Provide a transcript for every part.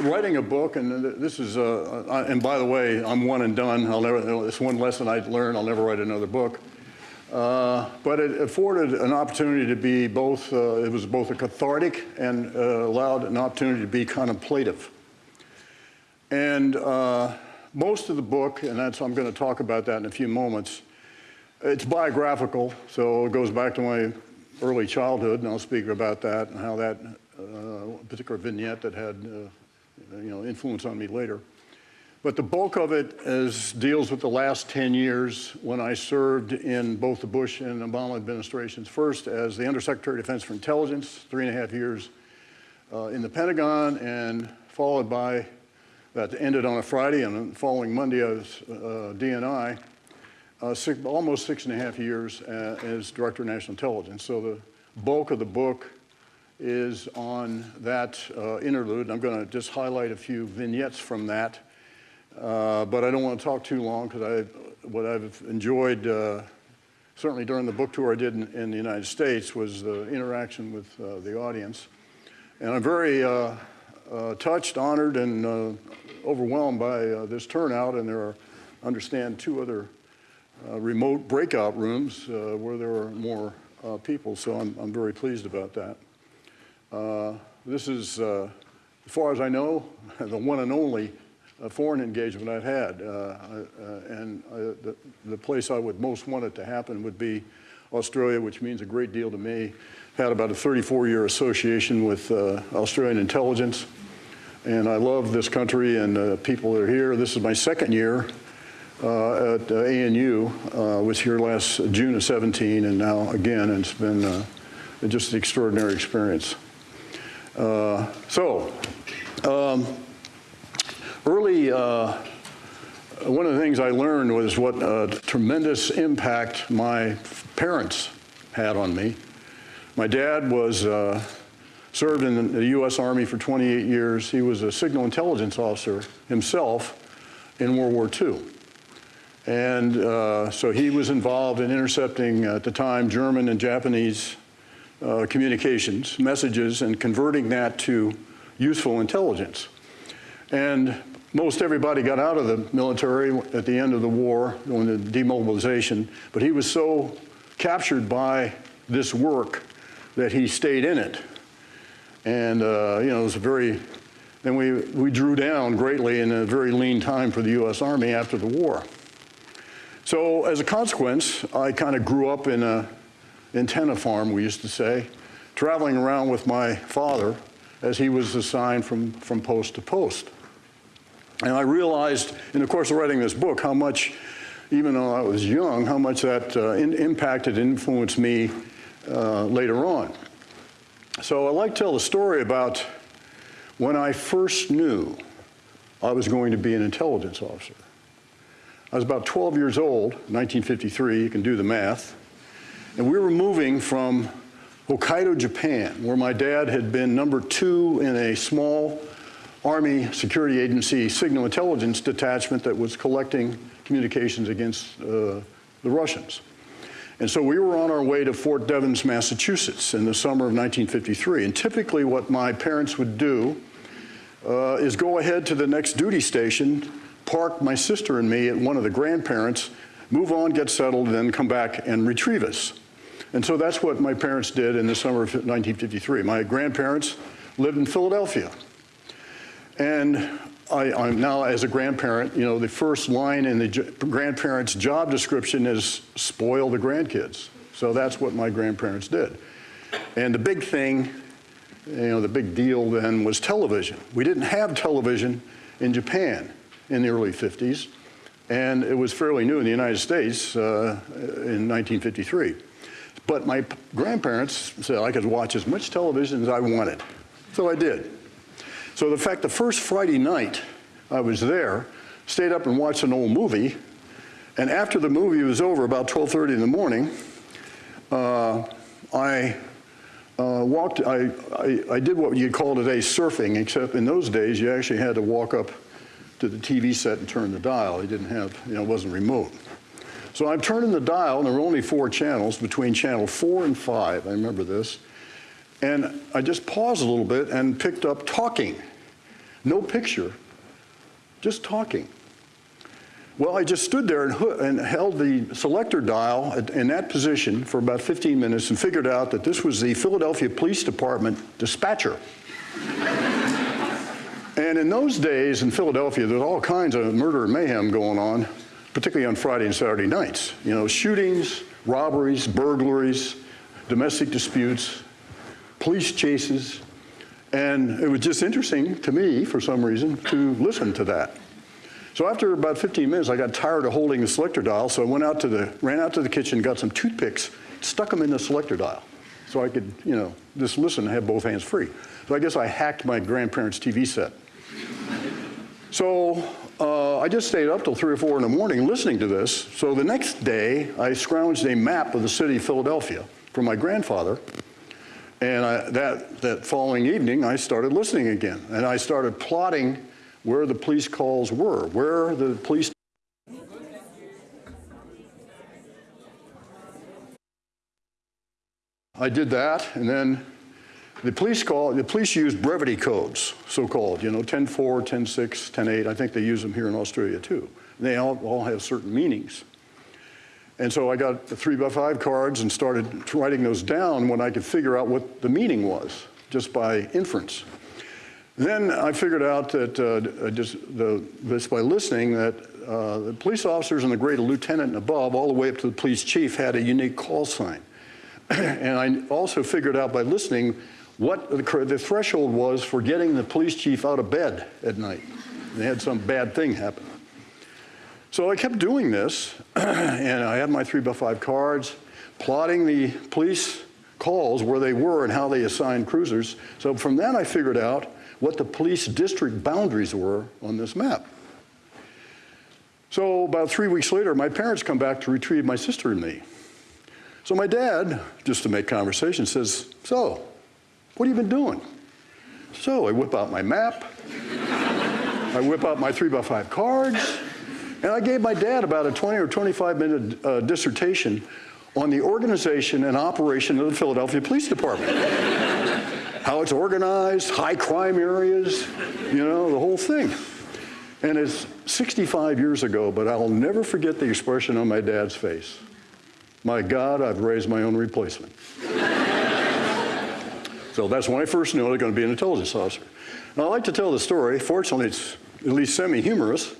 writing a book, and this is, uh, and by the way, I'm one and done. I'll never, it's one lesson I learned. I'll never write another book. Uh, but it afforded an opportunity to be both, uh, it was both a cathartic and uh, allowed an opportunity to be contemplative. And uh, most of the book, and that's, I'm going to talk about that in a few moments, it's biographical, so it goes back to my early childhood, and I'll speak about that and how that uh, particular vignette that had, uh, you know, influence on me later. But the bulk of it is, deals with the last 10 years when I served in both the Bush and Obama administrations. First as the Undersecretary of Defense for Intelligence, three and a half years uh, in the Pentagon, and followed by, that ended on a Friday, and the following Monday I was uh, DNI, uh, six, almost six and a half years uh, as Director of National Intelligence. So the bulk of the book is on that uh, interlude. I'm going to just highlight a few vignettes from that. Uh, but I don't want to talk too long because I, what I've enjoyed, uh, certainly during the book tour I did in, in the United States, was the interaction with uh, the audience. And I'm very uh, uh, touched, honored, and overwhelmed by this turnout. And there are, I understand, two other remote breakout rooms where there are more people. So I'm, I'm very pleased about that. This is, as far as I know, the one and only a foreign engagement I've had. Uh, uh, and uh, the, the place I would most want it to happen would be Australia, which means a great deal to me. Had about a 34-year association with Australian intelligence. And I love this country and the people that are here. This is my second year uh, at uh, ANU. Uh, was here last June of 17 and now again, and it's been just an extraordinary experience. So, um, early, uh, one of the things I learned was what a tremendous impact my parents had on me. My dad was uh, served in the U.S. Army for 28 years. He was a signal intelligence officer himself in World War II. And uh, so he was involved in intercepting, at the time, German and Japanese uh, communications, messages, and converting that to useful intelligence. And most everybody got out of the military at the end of the war, when the demobilization, but he was so captured by this work that he stayed in it. And, uh, you know, it was a very, then we, we drew down greatly in a very lean time for the U.S. Army after the war. So as a consequence, I kind of grew up in a antenna farm, we used to say, traveling around with my father as he was assigned from, from post to post. And I realized in the course of writing this book how much, even though I was young, how much that uh, in, impacted and influenced me uh, later on. So I like to tell the story about when I first knew I was going to be an intelligence officer. I was about 12 years old, 1953, you can do the math, and we were moving from Hokkaido, Japan, where my dad had been number two in a small Army Security Agency signal intelligence detachment that was collecting communications against uh, the Russians. And so we were on our way to Fort Devens, Massachusetts in the summer of 1953. And typically what my parents would do uh, is go ahead to the next duty station, park my sister and me at one of the grandparents, move on, get settled, then come back and retrieve us. And so that's what my parents did in the summer of 1953. My grandparents lived in Philadelphia. And I, am now, as a grandparent, you know, the first line in the grandparent's job description is spoil the grandkids. So that's what my grandparents did. And the big thing, you know, the big deal then was television. We didn't have television in Japan in the early 50s, and it was fairly new in the United States uh, in 1953. But my grandparents said I could watch as much television as I wanted. So I did. So the fact the first Friday night I was there, stayed up and watched an old movie, and after the movie was over, about 12.30 in the morning, uh, I uh, walked, I, I, I, did what you'd call today surfing, except in those days you actually had to walk up to the TV set and turn the dial. You didn't have, you know, it wasn't remote. So I'm turning the dial, and there were only four channels between channel four and five, I remember this. And I just paused a little bit and picked up talking. no picture, just talking. Well, I just stood there and, and, held the selector dial in that position for about 15 minutes and figured out that this was the Philadelphia Police Department dispatcher. and in those days in Philadelphia, there's all kinds of murder and mayhem going on, particularly on Friday and Saturday nights. You know, shootings, robberies, burglaries, domestic disputes, police chases. And it was just interesting to me, for some reason, to listen to that. So after about 15 minutes, I got tired of holding the selector dial, so I went out to the, ran out to the kitchen, got some toothpicks, stuck them in the selector dial, so I could, you know, just listen and have both hands free. So I guess I hacked my grandparents' TV set. So uh, I just stayed up till three or four in the morning listening to this. So the next day, I scrounged a map of the city of Philadelphia from my grandfather. And I, that, that following evening, I started listening again. And I started plotting where the police calls were, where the police I did that, and then the police call, the police use brevity codes, so-called, you know, 10-4, 10-6, 10-8. I think they use them here in Australia too. They all, all have certain meanings. And so I got the three by five cards and started writing those down when I could figure out what the meaning was, just by inference. Then I figured out that uh, just the, just by listening that uh, the police officers and the grade of lieutenant and above, all the way up to the police chief, had a unique call sign. and I also figured out by listening what the, threshold was for getting the police chief out of bed at night. They had some bad thing happen. So I kept doing this, and I had my three by five cards, plotting the police calls where they were and how they assigned cruisers. So from that I figured out what the police district boundaries were on this map. So about three weeks later, my parents come back to retrieve my sister and me. So my dad, just to make conversation, says, so, what have you been doing? So I whip out my map, I whip out my three by five cards, and I gave my dad about a 20 or 25 minute uh, dissertation on the organization and operation of the Philadelphia Police Department how it's organized, high crime areas, you know, the whole thing. And it's 65 years ago, but I'll never forget the expression on my dad's face. My God, I've raised my own replacement. So that's when I first knew I was going to be an intelligence officer. Now, I like to tell the story. Fortunately, it's at least semi-humorous,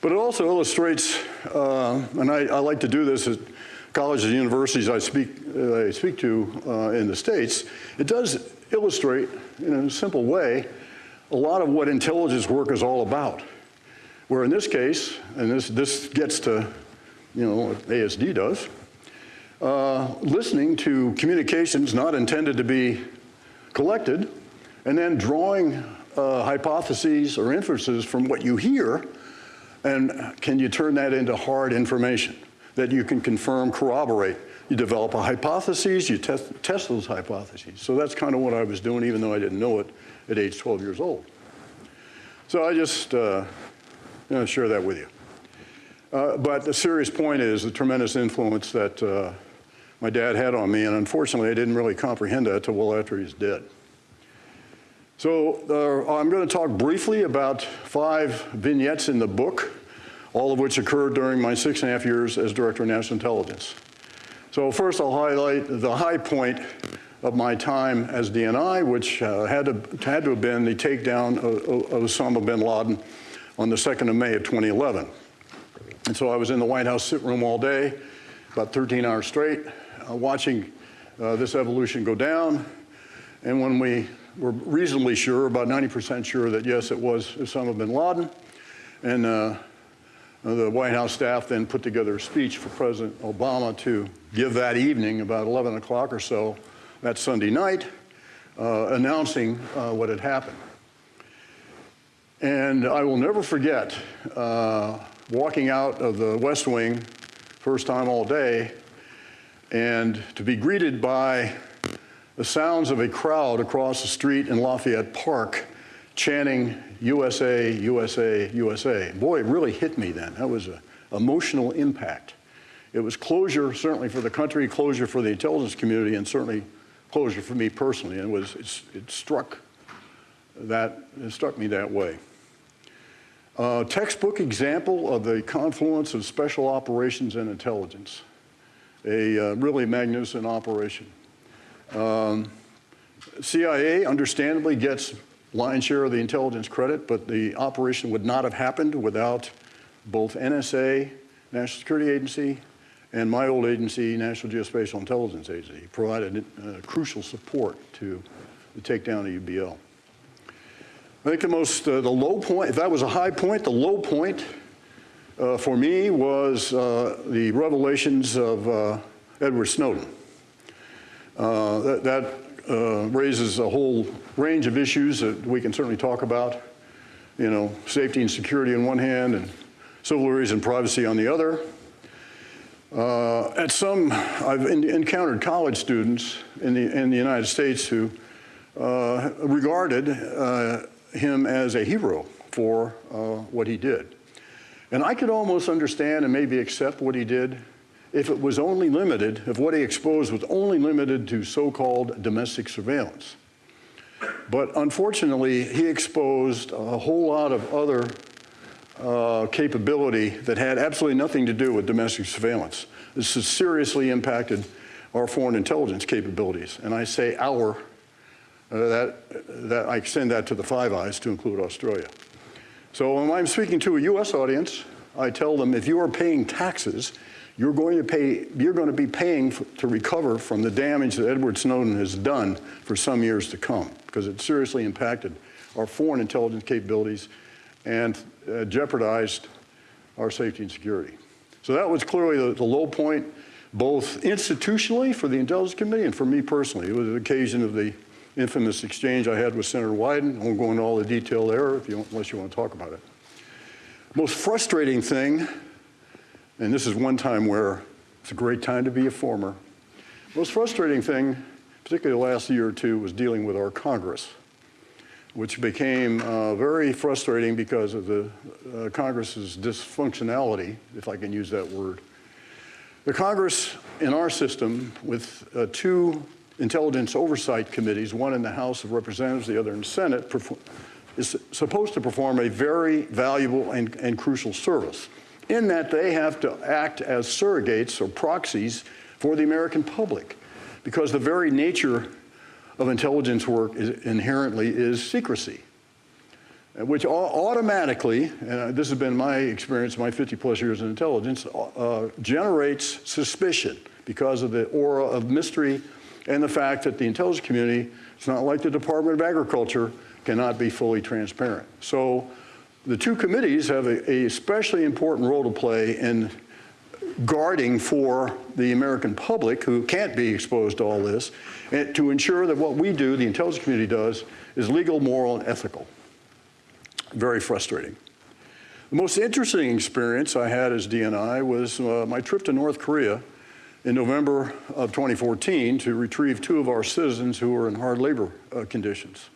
but it also illustrates, uh, and I, I, like to do this at colleges and universities I speak, uh, I speak to uh, in the States. It does illustrate in a simple way a lot of what intelligence work is all about. Where in this case, and this, this gets to, you know, what ASD does, uh, listening to communications not intended to be collected, and then drawing uh, hypotheses or inferences from what you hear, and can you turn that into hard information that you can confirm, corroborate, you develop a hypothesis, you test, test those hypotheses. So that's kind of what I was doing, even though I didn't know it at age 12 years old. So I just uh, share that with you. Uh, but the serious point is the tremendous influence that uh, my dad had on me, and unfortunately I didn't really comprehend that until well after he's dead. So uh, I'm going to talk briefly about five vignettes in the book, all of which occurred during my six and a half years as Director of National Intelligence. So first I'll highlight the high point of my time as DNI, which uh, had, to, had to have been the takedown of, of Osama bin Laden on the 2nd of May of 2011. And so I was in the White House sit room all day, about 13 hours straight, watching uh, this evolution go down. And when we were reasonably sure, about 90% sure that yes, it was Osama bin Laden, and uh, the White House staff then put together a speech for President Obama to give that evening, about 11 o'clock or so, that Sunday night, uh, announcing uh, what had happened. And I will never forget uh, walking out of the West Wing, first time all day, and to be greeted by the sounds of a crowd across the street in Lafayette Park chanting USA, USA, USA. Boy, it really hit me then. That was an emotional impact. It was closure, certainly for the country, closure for the intelligence community, and certainly closure for me personally. And it was, it struck that it struck me that way. Uh, textbook example of the confluence of special operations and intelligence. A uh, really magnificent operation. Um, CIA understandably gets lion's share of the intelligence credit, but the operation would not have happened without both NSA, National Security Agency, and my old agency, National Geospatial Intelligence Agency, provided uh, crucial support to the takedown of UBL. I think the most, uh, the low point, if that was a high point, the low point uh, for me was uh, the revelations of uh, Edward Snowden. Uh, that, that raises a whole range of issues that we can certainly talk about. You know, safety and security on one hand and civil liberties and privacy on the other. Uh, at some, I've encountered college students in the, in the United States who uh, regarded uh, him as a hero for uh, what he did. And I could almost understand and maybe accept what he did if it was only limited, if what he exposed was only limited to so-called domestic surveillance. But unfortunately, he exposed a whole lot of other uh, capability that had absolutely nothing to do with domestic surveillance. This has seriously impacted our foreign intelligence capabilities. And I say our, uh, that, that I extend that to the Five Eyes to include Australia. So when I'm speaking to a US audience, I tell them if you are paying taxes, you're going to pay, you're going to be paying to recover from the damage that Edward Snowden has done for some years to come, because it seriously impacted our foreign intelligence capabilities and uh, jeopardized our safety and security. So that was clearly the, the, low point, both institutionally for the Intelligence Committee and for me personally. It was an occasion of the infamous exchange I had with Senator Wyden. I won't go into all the detail there if you, unless you want to talk about it. Most frustrating thing, and this is one time where it's a great time to be a former, most frustrating thing, particularly the last year or two, was dealing with our Congress which became uh, very frustrating because of the uh, Congress's dysfunctionality, if I can use that word. The Congress in our system with uh, two intelligence oversight committees, one in the House of Representatives, the other in the Senate, is supposed to perform a very valuable and, and crucial service in that they have to act as surrogates or proxies for the American public because the very nature of intelligence work is inherently is secrecy, which automatically, and this has been my experience, my 50 plus years in intelligence, uh, generates suspicion because of the aura of mystery and the fact that the intelligence community, it's not like the Department of Agriculture, cannot be fully transparent. So the two committees have a, a especially important role to play in guarding for the American public who can't be exposed to all this, and to ensure that what we do, the intelligence community does, is legal, moral, and ethical. Very frustrating. The most interesting experience I had as DNI was uh, my trip to North Korea in November of 2014 to retrieve two of our citizens who were in hard labor uh, conditions.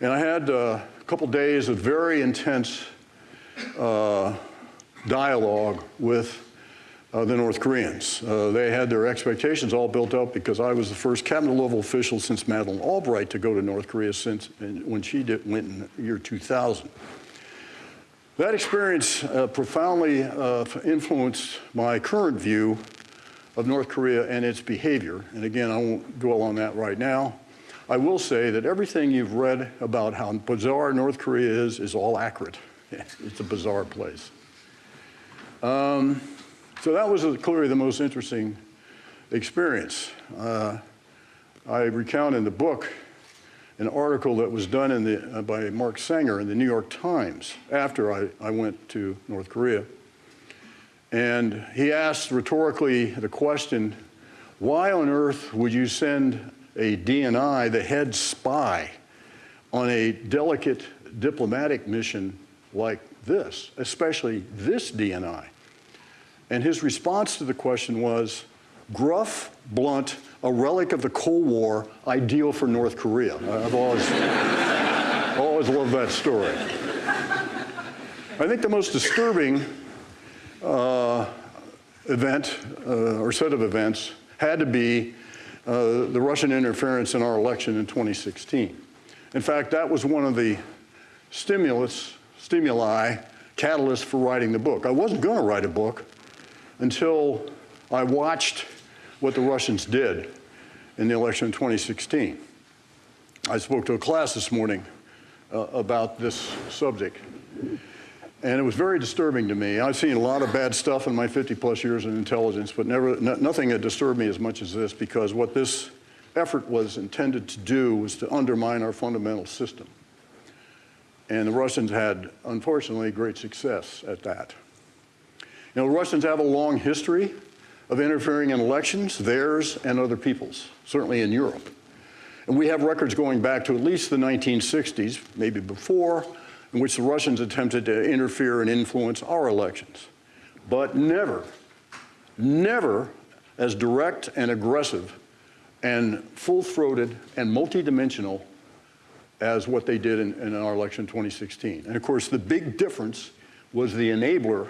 And I had uh, a couple days of very intense uh, dialogue with uh, the North Koreans. Uh, they had their expectations all built up because I was the first cabinet level official since Madeleine Albright to go to North Korea since when she did, went in the year 2000. That experience uh, profoundly influenced my current view of North Korea and its behavior. And again, I won't dwell on that right now. I will say that everything you've read about how bizarre North Korea is is all accurate. it's a bizarre place. Um, so that was clearly the most interesting experience. Uh, I recount in the book an article that was done in the, uh, by Mark Sanger in the New York Times after I, I went to North Korea. And he asked rhetorically the question, why on earth would you send a DNI, the head spy, on a delicate diplomatic mission like this, especially this DNI? And his response to the question was, gruff, blunt, a relic of the Cold War, ideal for North Korea. I've always, always loved that story. I think the most disturbing uh, event uh, or set of events had to be uh, the Russian interference in our election in 2016. In fact, that was one of the stimulus, stimuli, catalysts for writing the book. I wasn't going to write a book until I watched what the Russians did in the election in 2016. I spoke to a class this morning uh, about this subject. And it was very disturbing to me. I've seen a lot of bad stuff in my 50 plus years in intelligence, but never, nothing had disturbed me as much as this because what this effort was intended to do was to undermine our fundamental system. And the Russians had, unfortunately, great success at that. You know, the Russians have a long history of interfering in elections, theirs and other people's, certainly in Europe. And we have records going back to at least the 1960s, maybe before, in which the Russians attempted to interfere and influence our elections. But never, never as direct and aggressive and full-throated and multidimensional as what they did in, in, our election 2016. And of course, the big difference was the enabler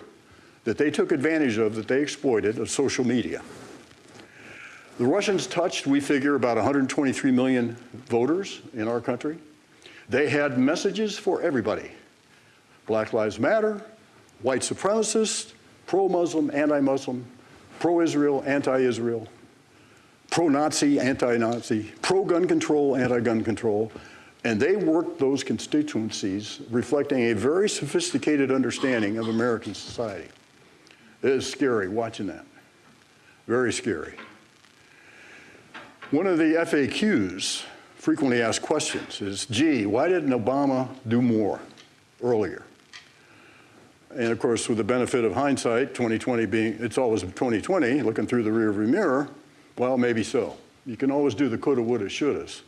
that they took advantage of, that they exploited, of social media. The Russians touched, we figure, about 123 million voters in our country. They had messages for everybody. Black Lives Matter, white supremacists, pro-Muslim, anti-Muslim, pro-Israel, anti-Israel, pro-Nazi, anti-Nazi, pro-gun control, anti-gun control, and they worked those constituencies reflecting a very sophisticated understanding of American society. It is scary watching that, very scary. One of the FAQs, frequently asked questions, is, gee, why didn't Obama do more earlier? And of course, with the benefit of hindsight, 2020 being, it's always 2020, looking through the rearview mirror, well, maybe so. You can always do the coulda, woulda, shouldas.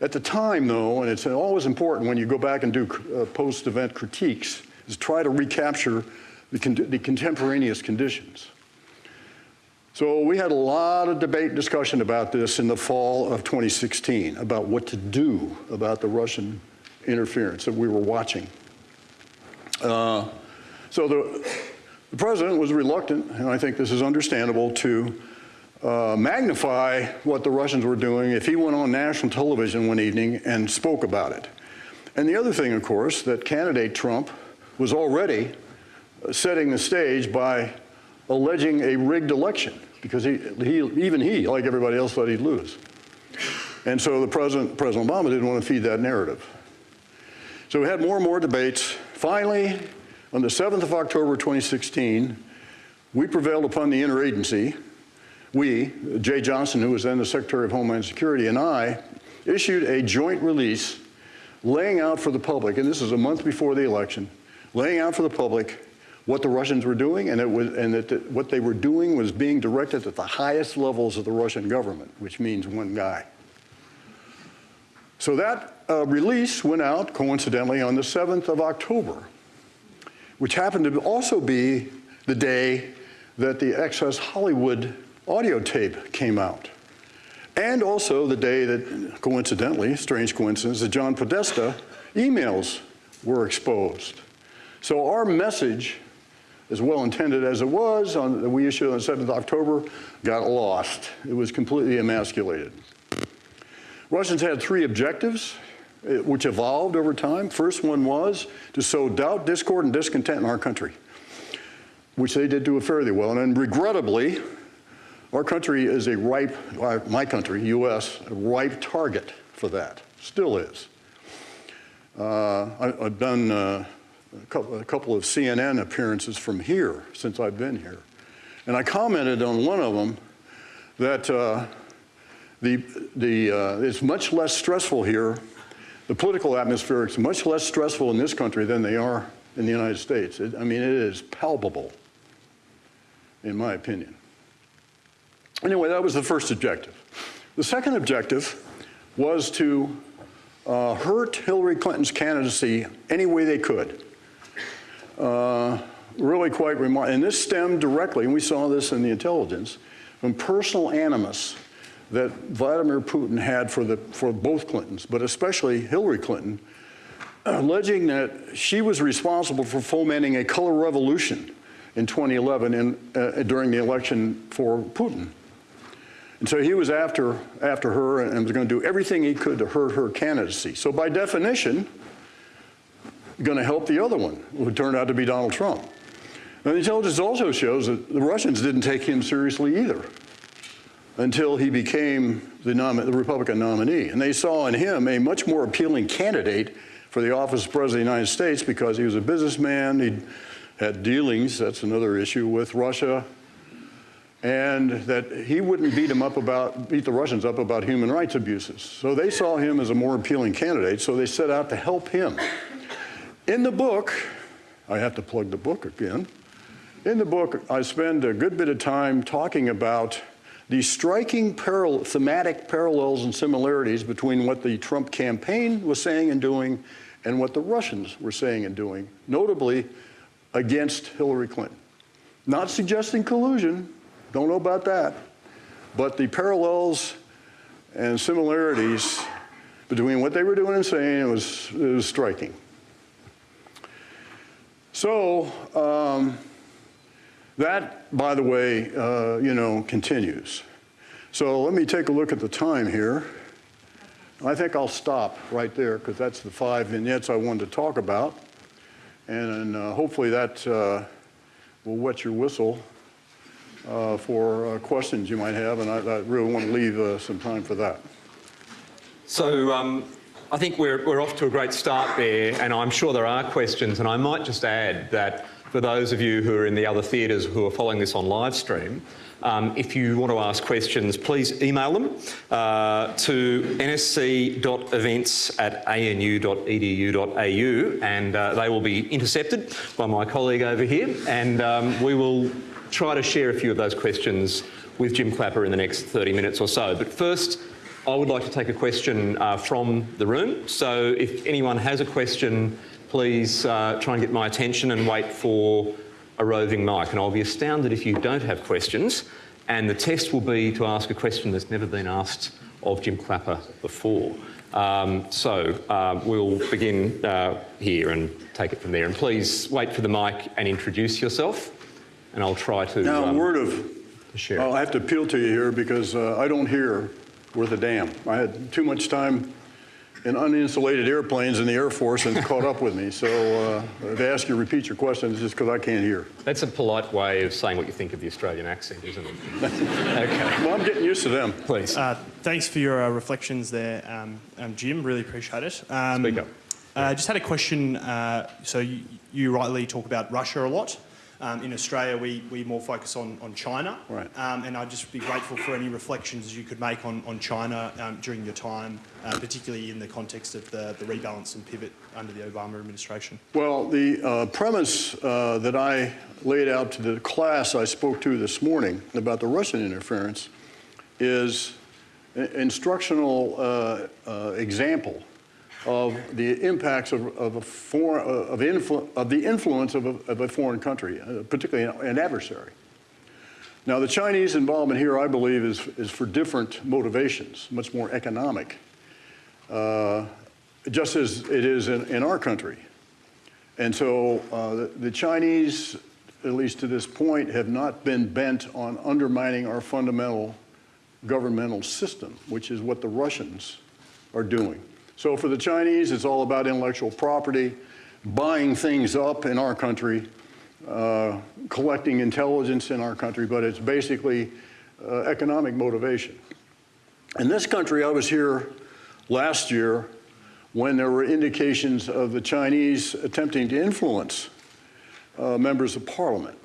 At the time, though, and it's always important when you go back and do uh, post-event critiques, is try to recapture the, con the contemporaneous conditions. So we had a lot of debate and discussion about this in the fall of 2016, about what to do about the Russian interference that we were watching. Uh, so the, the, president was reluctant, and I think this is understandable, to uh, magnify what the Russians were doing if he went on national television one evening and spoke about it. And the other thing, of course, that candidate Trump was already setting the stage by alleging a rigged election because he, he, even he, like everybody else, thought he'd lose. And so the president, President Obama didn't want to feed that narrative. So we had more and more debates. Finally, on the 7th of October 2016, we prevailed upon the interagency. We, Jeh Johnson, who was then the Secretary of Homeland Security, and I issued a joint release laying out for the public, and this is a month before the election, laying out for the public what the Russians were doing, and, it was, and that the, what they were doing was being directed at the highest levels of the Russian government, which means one guy. So that uh, release went out, coincidentally, on the 7th of October, which happened to also be the day that the Access Hollywood audio tape came out. And also the day that, coincidentally, strange coincidence, that John Podesta emails were exposed. So our message as well intended as it was, on, we issued on the 7th of October, got lost. It was completely emasculated. Russians had three objectives, eh, which evolved over time. First one was to sow doubt, discord, and discontent in our country, which they did do fairly well. And then regrettably, our country is a ripe, my country, U.S., a ripe target for that, still is. Uh, I, have done uh, a couple, of CNN appearances from here since I've been here. And I commented on one of them that uh, the, the, uh, it's much less stressful here. The political atmosphere is much less stressful in this country than they are in the United States. It, I mean, it is palpable, in my opinion. Anyway, that was the first objective. The second objective was to uh, hurt Hillary Clinton's candidacy any way they could uh, really quite remarkable. And this stemmed directly, and we saw this in the intelligence, from personal animus that Vladimir Putin had for, the, for both Clintons, but especially Hillary Clinton, alleging that she was responsible for fomenting a color revolution in 2011 in, uh, during the election for Putin. And so he was after, after her and was going to do everything he could to hurt her candidacy. So by definition, going to help the other one, who turned out to be Donald Trump. And the intelligence also shows that the Russians didn't take him seriously either until he became the, the, Republican nominee. And they saw in him a much more appealing candidate for the office of President of the United States because he was a businessman, he had dealings, that's another issue, with Russia, and that he wouldn't beat him up about, beat the Russians up about human rights abuses. So they saw him as a more appealing candidate, so they set out to help him. In the book, I have to plug the book again. In the book, I spend a good bit of time talking about the striking thematic parallels and similarities between what the Trump campaign was saying and doing and what the Russians were saying and doing, notably against Hillary Clinton. Not suggesting collusion, don't know about that, but the parallels and similarities between what they were doing and saying was, was striking. So um, that, by the way, uh, you know, continues. So let me take a look at the time here. I think I'll stop right there because that's the five vignettes I wanted to talk about. And uh, hopefully that uh, will wet your whistle uh, for uh, questions you might have. And I, I really want to leave uh, some time for that. So um, I think we're, we're off to a great start there, and I'm sure there are questions. And I might just add that for those of you who are in the other theatres who are following this on live stream, um, if you want to ask questions, please email them uh, to nsc.events at anu.edu.au and uh, they will be intercepted by my colleague over here and um, we will try to share a few of those questions with Jim Clapper in the next 30 minutes or so. But first, I would like to take a question uh, from the room. So if anyone has a question, please uh, try and get my attention and wait for a roving mic. And I'll be astounded if you don't have questions. And the test will be to ask a question that's never been asked of Jim Clapper before. Um, so uh, we'll begin uh, here and take it from there. And please wait for the mic and introduce yourself. And I'll try to. Now, um, word of. Share. I'll have to appeal to you here because uh, I don't hear worth a damn. I had too much time in uninsulated airplanes in the Air Force and caught up with me. So uh, if I ask you to repeat your questions, just because I can't hear. That's a polite way of saying what you think of the Australian accent, isn't it? okay. Well, I'm getting used to them. Please. Uh, thanks for your uh, reflections there, um, um, Jim. Really appreciate it. Um, Speak up. Uh, just had a question. Uh, so you, you rightly talk about Russia a lot. Um, in Australia, we, we more focus on, on China. Right. Um, and I'd just be grateful for any reflections you could make on, on China um, during your time, uh, particularly in the context of the, the rebalance and pivot under the Obama administration. Well, the uh, premise uh, that I laid out to the class I spoke to this morning about the Russian interference is an instructional uh, uh, example of the impacts of, of, a foreign, of, influ, of the influence of a, of a foreign country, uh, particularly an adversary. Now, the Chinese involvement here, I believe, is, is for different motivations, much more economic, uh, just as it is in, in our country. And so uh, the, the Chinese, at least to this point, have not been bent on undermining our fundamental governmental system, which is what the Russians are doing. So for the Chinese, it's all about intellectual property, buying things up in our country, uh, collecting intelligence in our country, but it's basically uh, economic motivation. In this country, I was here last year when there were indications of the Chinese attempting to influence uh, members of parliament.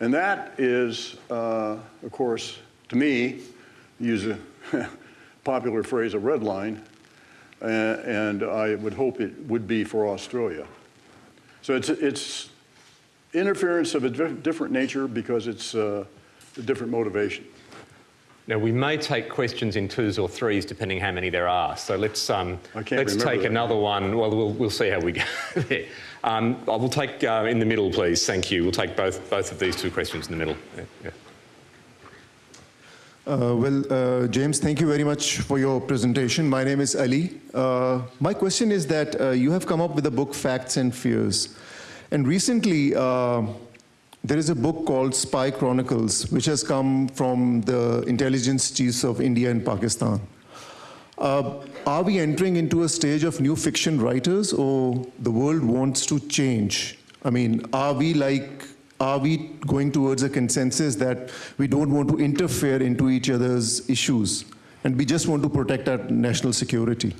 And that is, uh, of course, to me, use a popular phrase, a red line, and I would hope it would be for Australia. So it's, it's interference of a different nature because it's uh, a different motivation. Now, we may take questions in twos or threes, depending how many there are. So let's, um, let's take that. another one. Well, we'll, we'll see how we go there. Um, I will take uh, in the middle, please. Thank you. We'll take both, both of these two questions in the middle. Yeah. Uh, well, uh, James, thank you very much for your presentation. My name is Ali. Uh, my question is that uh, you have come up with the book Facts and Fears. And recently, uh, there is a book called Spy Chronicles, which has come from the intelligence chiefs of India and Pakistan. Uh, are we entering into a stage of new fiction writers, or the world wants to change? I mean, are we like, are we going towards a consensus that we don't want to interfere into each other's issues, and we just want to protect our national security?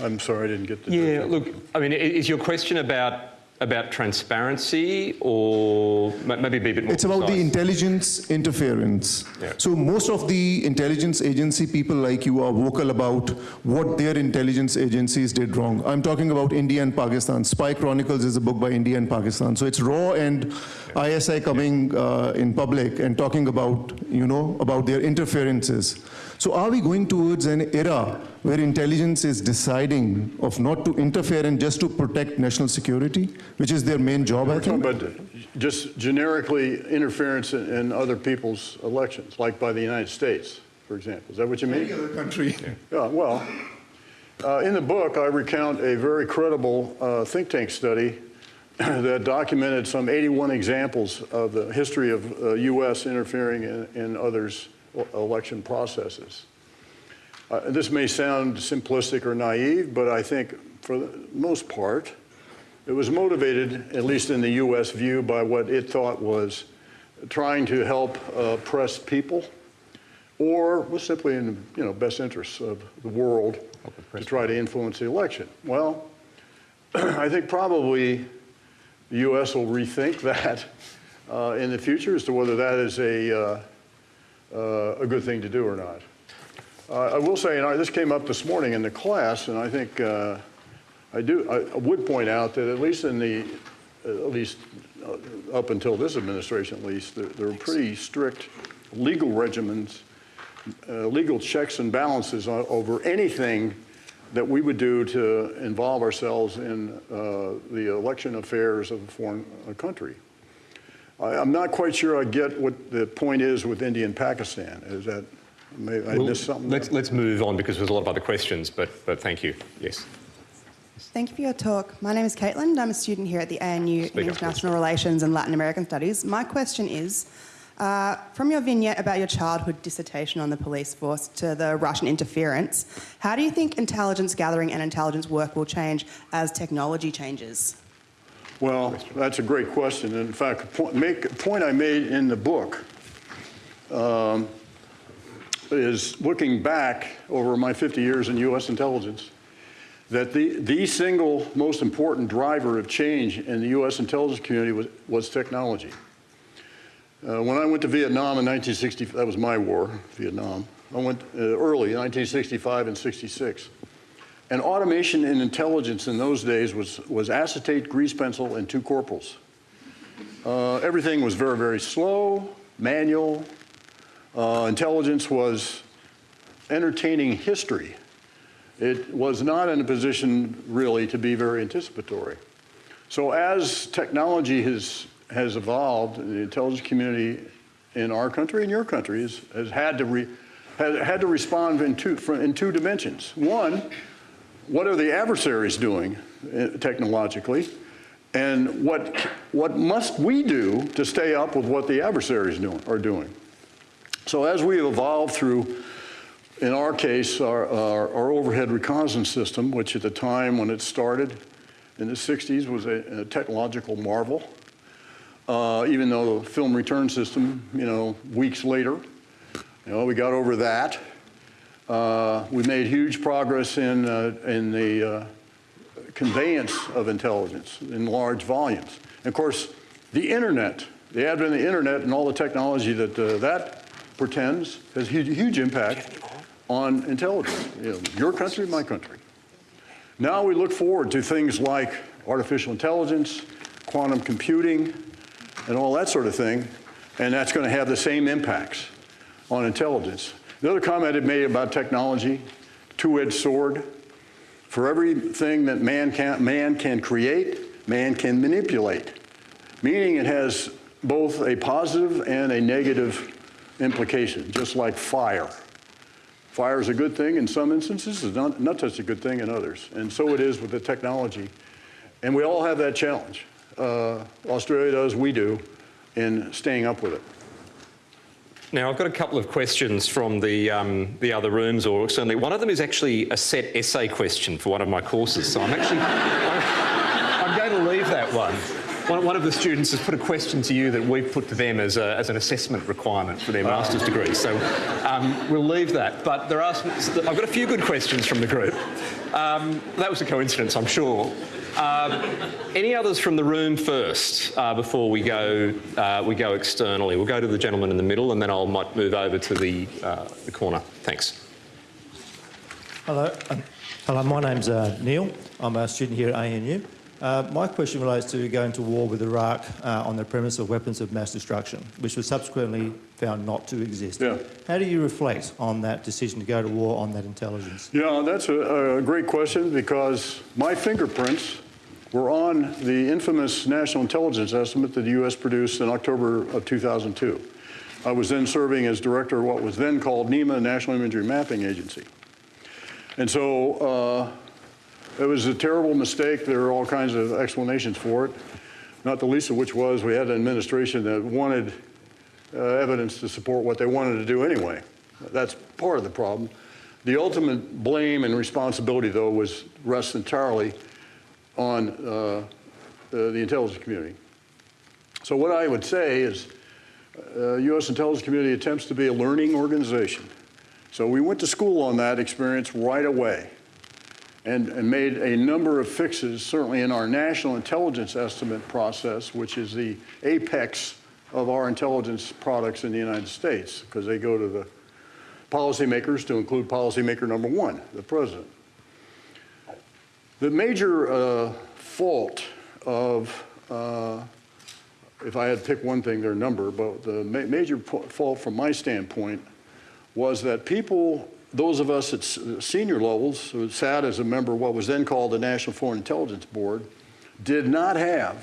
I'm sorry, I didn't get the. Yeah, look, I mean, is your question about about transparency or maybe be a bit more It's about the intelligence interference. Yeah. So most of the intelligence agency people like you are vocal about what their intelligence agencies did wrong. I'm talking about India and Pakistan. Spy Chronicles is a book by India and Pakistan. So it's RAW and ISI coming uh, in public and talking about, you know, about their interferences. So are we going towards an era where intelligence is deciding of not to interfere and just to protect national security, which is their main job, I think? But just generically interference in, in other people's elections, like by the United States, for example. Is that what you mean? Any other country. Yeah, well, uh, in the book, I recount a very credible uh, think tank study that documented some 81 examples of the history of uh, U.S. interfering in, in others' election processes. Uh, this may sound simplistic or naive, but I think for the most part, it was motivated, at least in the U.S. view, by what it thought was trying to help uh, oppressed people or was simply in you know best interests of the world to try to influence the election. Well, I think probably the U.S. will rethink that uh, in the future as to whether that is a uh, uh, a good thing to do or not. Uh, I will say, and I, this came up this morning in the class, and I think uh, I do. I, would point out that at least in the at least uh, up until this administration, at least, there, there are pretty strict legal regimens uh, legal checks and balances o- over anything that we would do to involve ourselves in uh, the election affairs of a foreign uh, country. I, I'm not quite sure I get what the point is with India and Pakistan. Is that, may I Well, missed something? Let's, let's move on because there's a lot of other questions, but, but thank you. Yes. Thank you for your talk. My name is Caitlin. I'm a student here at the ANU Speak in up, International Relations and Latin American Studies. My question is uh, from your vignette about your childhood dissertation on the police force to the Russian interference, how do you think intelligence gathering and intelligence work will change as technology changes? Well, that's a great question. And In fact, a point, make, a point I made in the book um, is looking back over my 50 years in U.S. intelligence, that the, the single most important driver of change in the U.S. intelligence community was, was technology. Uh, when I went to Vietnam in 1960, that was my war, Vietnam. I went uh, early, 1965 and 66. And automation and intelligence in those days was, was acetate, grease pencil, and two corporals. Uh, everything was very, very slow, manual. Uh, intelligence was entertaining history. It was not in a position really to be very anticipatory. So as technology has, has evolved, the intelligence community in our country and your country has, has had, to re, had, had to respond in two, in two dimensions. One, what are the adversaries doing uh, technologically? And what, what must we do to stay up with what the adversaries doing, are doing? So as we evolved through, in our case, our, our, our overhead reconnaissance system, which at the time when it started in the 60s was a, a technological marvel, uh, even though the film return system, you know, weeks later, you know, we got over that. Uh, we made huge progress in, uh, in the uh, conveyance of intelligence in large volumes. And of course, the internet, the advent of the internet and all the technology that uh, that portends has huge, huge impact on intelligence. You know, your country, my country. Now we look forward to things like artificial intelligence, quantum computing, and all that sort of thing, and that's going to have the same impacts on intelligence. The other comment it made about technology, two-edged sword. For everything that man can, man can create, man can manipulate, meaning it has both a positive and a negative implication, just like fire. Fire is a good thing in some instances, it's not, not such a good thing in others. And so it is with the technology. And we all have that challenge. Uh, Australia does, we do. in staying up with it. Now, I've got a couple of questions from the, um, the other rooms, or certainly one of them is actually a set essay question for one of my courses. So I'm actually I'm, I'm going to leave that one. one. One of the students has put a question to you that we've put to them as, a, as an assessment requirement for their master's degree. So um, we'll leave that. But there are some, I've got a few good questions from the group. Um, that was a coincidence, I'm sure. Um, any others from the room first uh, before we go uh, we go externally? We'll go to the gentleman in the middle, and then I might move over to the, uh, the corner. Thanks. Hello, um, hello. My name's uh, Neil. I'm a student here at ANU. Uh, my question relates to going to war with Iraq uh, on the premise of weapons of mass destruction, which was subsequently found not to exist. Yeah. How do you reflect on that decision to go to war on that intelligence? Yeah, that's a, a great question because my fingerprints were on the infamous national intelligence estimate that the U.S. produced in October of 2002. I was then serving as director of what was then called NIMA, National Imagery Mapping Agency. And so uh, it was a terrible mistake. There are all kinds of explanations for it, not the least of which was we had an administration that wanted uh, evidence to support what they wanted to do anyway. That's part of the problem. The ultimate blame and responsibility, though, was rests entirely on uh, the, the intelligence community. So what I would say is uh, U.S. intelligence community attempts to be a learning organization. So we went to school on that experience right away and, and made a number of fixes, certainly in our national intelligence estimate process, which is the apex of our intelligence products in the United States, because they go to the policymakers to include policymaker number one, the president. The major uh, fault of, uh, if I had to pick one thing, their number, but the ma major fault from my standpoint was that people, those of us at senior levels, who sat as a member of what was then called the National Foreign Intelligence Board, did not have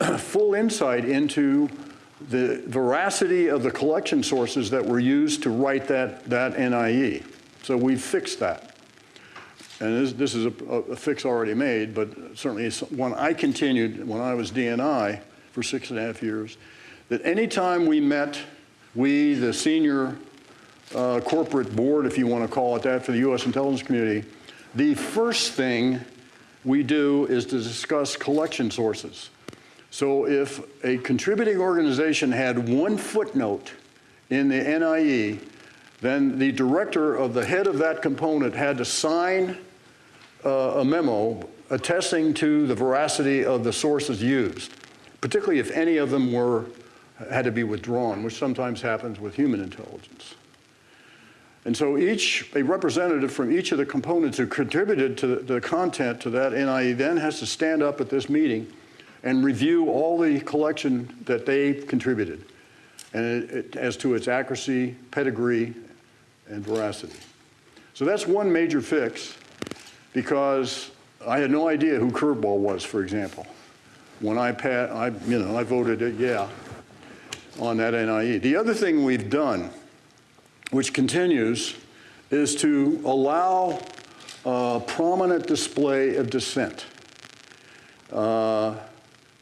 full insight into the veracity of the collection sources that were used to write that, that NIE. So we fixed that. And this, this is a, a, fix already made, but certainly one I continued when I was DNI for six and a half years, that anytime we met, we, the senior uh, corporate board, if you want to call it that, for the U.S. intelligence community, the first thing we do is to discuss collection sources. So if a contributing organization had one footnote in the NIE, then the director of the head of that component had to sign uh, a memo attesting to the veracity of the sources used, particularly if any of them were had to be withdrawn, which sometimes happens with human intelligence. And so each, a representative from each of the components who contributed to the, content to that NIE then has to stand up at this meeting and review all the collection that they contributed and it, it, as to its accuracy, pedigree, and veracity. So that's one major fix because I had no idea who Curveball was, for example. When I, pat, I, you know, I voted it, yeah, on that NIE. The other thing we've done, which continues, is to allow a prominent display of dissent, uh,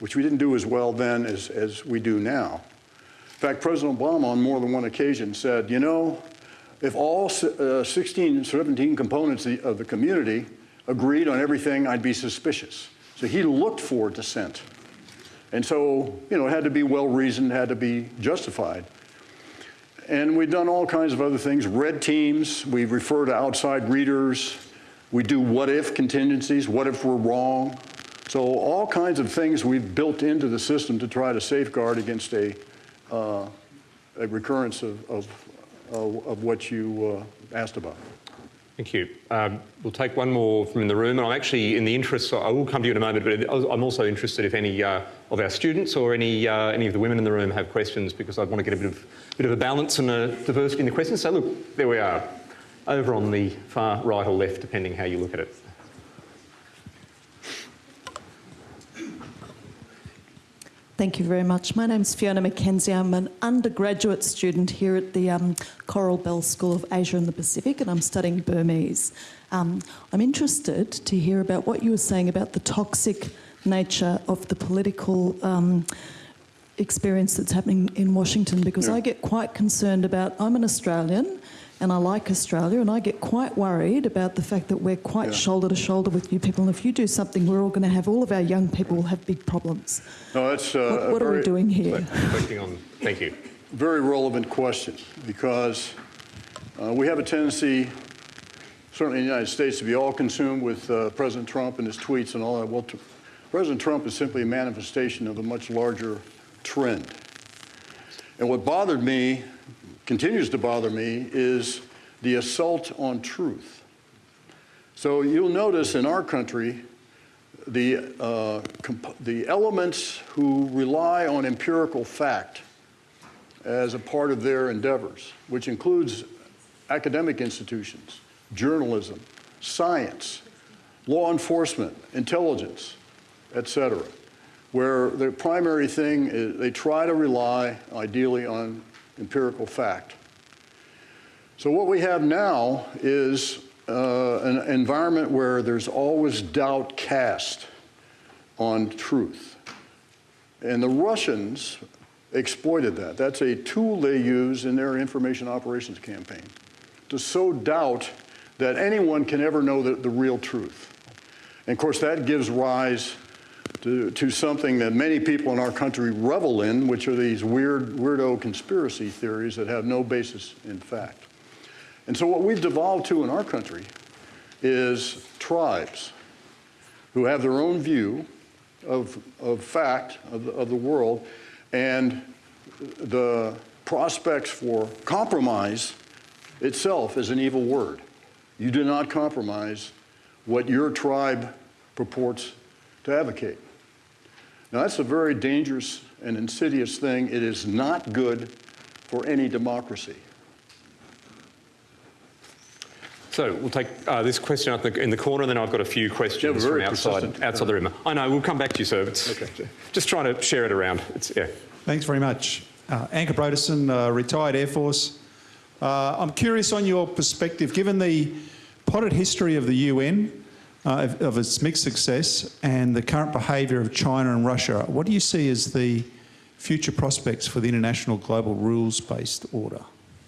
which we didn't do as well then as, as we do now. In fact, President Obama on more than one occasion said, you know, if all uh, 16, 17 components of the community agreed on everything, I'd be suspicious. So he looked for dissent. And so, you know, it had to be well reasoned, had to be justified. And we've done all kinds of other things. Red teams, we refer to outside readers. We do what if contingencies, what if we're wrong. So all kinds of things we've built into the system to try to safeguard against a, uh, a recurrence of, of, of, what you uh, asked about. Thank you. Um, we'll take one more from in the room, and I'm actually, in the interest, I will come to you in a moment, but I'm also interested if any uh, of our students or any uh, any of the women in the room have questions, because I'd want to get a bit of bit of a balance and a diversity in the questions. So look, there we are, over on the far right or left, depending how you look at it. Thank you very much. My name's Fiona McKenzie. I'm an undergraduate student here at the um, Coral Bell School of Asia and the Pacific, and I'm studying Burmese. Um, I'm interested to hear about what you were saying about the toxic nature of the political um, experience that's happening in Washington because Yeah. I get quite concerned about. I'm an Australian and I like Australia, and I get quite worried about the fact that we're quite Yeah. shoulder to shoulder with you people. And if you do something, we're all going to have all of our young people will have big problems. No, that's uh, What, a what are we doing here? Reflecting on, thank you. very relevant question because uh, we have a tendency, certainly in the United States, to be all consumed with uh, President Trump and his tweets and all that. Well, t- President Trump is simply a manifestation of a much larger trend. And what bothered me, continues to bother me, is the assault on truth. So you'll notice in our country, the, uh, the elements who rely on empirical fact as a part of their endeavors, which includes academic institutions, journalism, science, law enforcement, intelligence, et cetera, where the primary thing is they try to rely ideally on empirical fact. So what we have now is uh, an environment where there's always doubt cast on truth. And the Russians exploited that. That's a tool they use in their information operations campaign to sow doubt that anyone can ever know the, the real truth. And of course, that gives rise to, to something that many people in our country revel in, which are these weird, weirdo conspiracy theories that have no basis in fact. And so, what we've devolved to in our country is tribes who have their own view of, of fact of the, of the world, and the prospects for compromise itself is an evil word. You do not compromise what your tribe purports to advocate. Now, that's a very dangerous and insidious thing. It is not good for any democracy. So we'll take uh, this question up in the corner, and then I've got a few questions very from outside, outside the room. I know, we'll come back to you, sir. Okay. Just trying to share it around. It's, yeah. Thanks very much. Uh, Anchor Broderson, uh, retired Air Force. Uh, I'm curious on your perspective, given the potted history of the UN, uh, of, of its mixed success, and the current behaviour of China and Russia, what do you see as the future prospects for the international global rules-based order?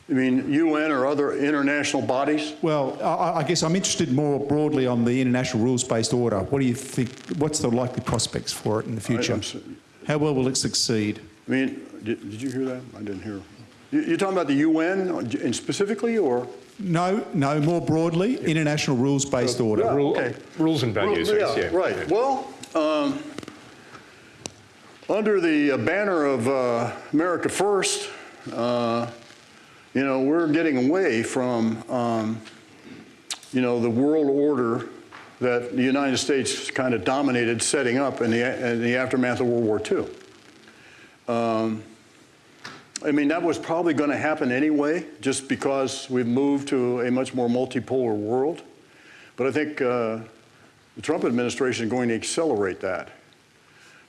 You mean UN or other international bodies? Well, I, I guess I'm interested more broadly on the international rules-based order. What do you think? What's the likely prospects for it in the future? I'm How well will it succeed? I mean, did, did you hear that? I didn't hear. You- You're talking about the UN and specifically, or? No, no, more broadly, international rules-based order. Yeah, Rule- okay. Rules and values. Well, yes, yeah, yeah. right. Well, um, under the uh, banner of uh, America First, uh, you know, we're getting away from, um, you know, the world order that the United States kind of dominated setting up in the, in the aftermath of World War II. Um, I mean, that was probably going to happen anyway, just because we've moved to a much more multipolar world. But I think uh, the Trump administration is going to accelerate that.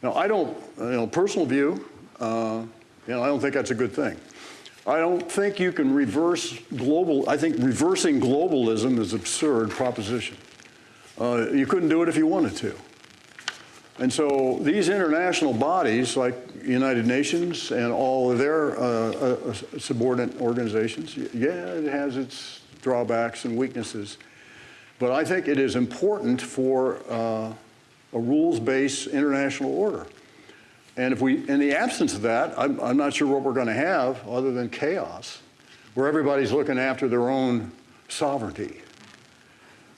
Now, I don't, you know, personal view, uh, you know, I don't think that's a good thing. I don't think you can reverse global, I think reversing globalism is absurd proposition. Uh, you couldn't do it if you wanted to. And so these international bodies, like United Nations and all of their uh, uh, subordinate organizations, yeah, it has its drawbacks and weaknesses. But I think it is important for uh, a rules-based international order. And if we, in the absence of that, I'm, I'm not sure what we're going to have other than chaos, where everybody's looking after their own sovereignty,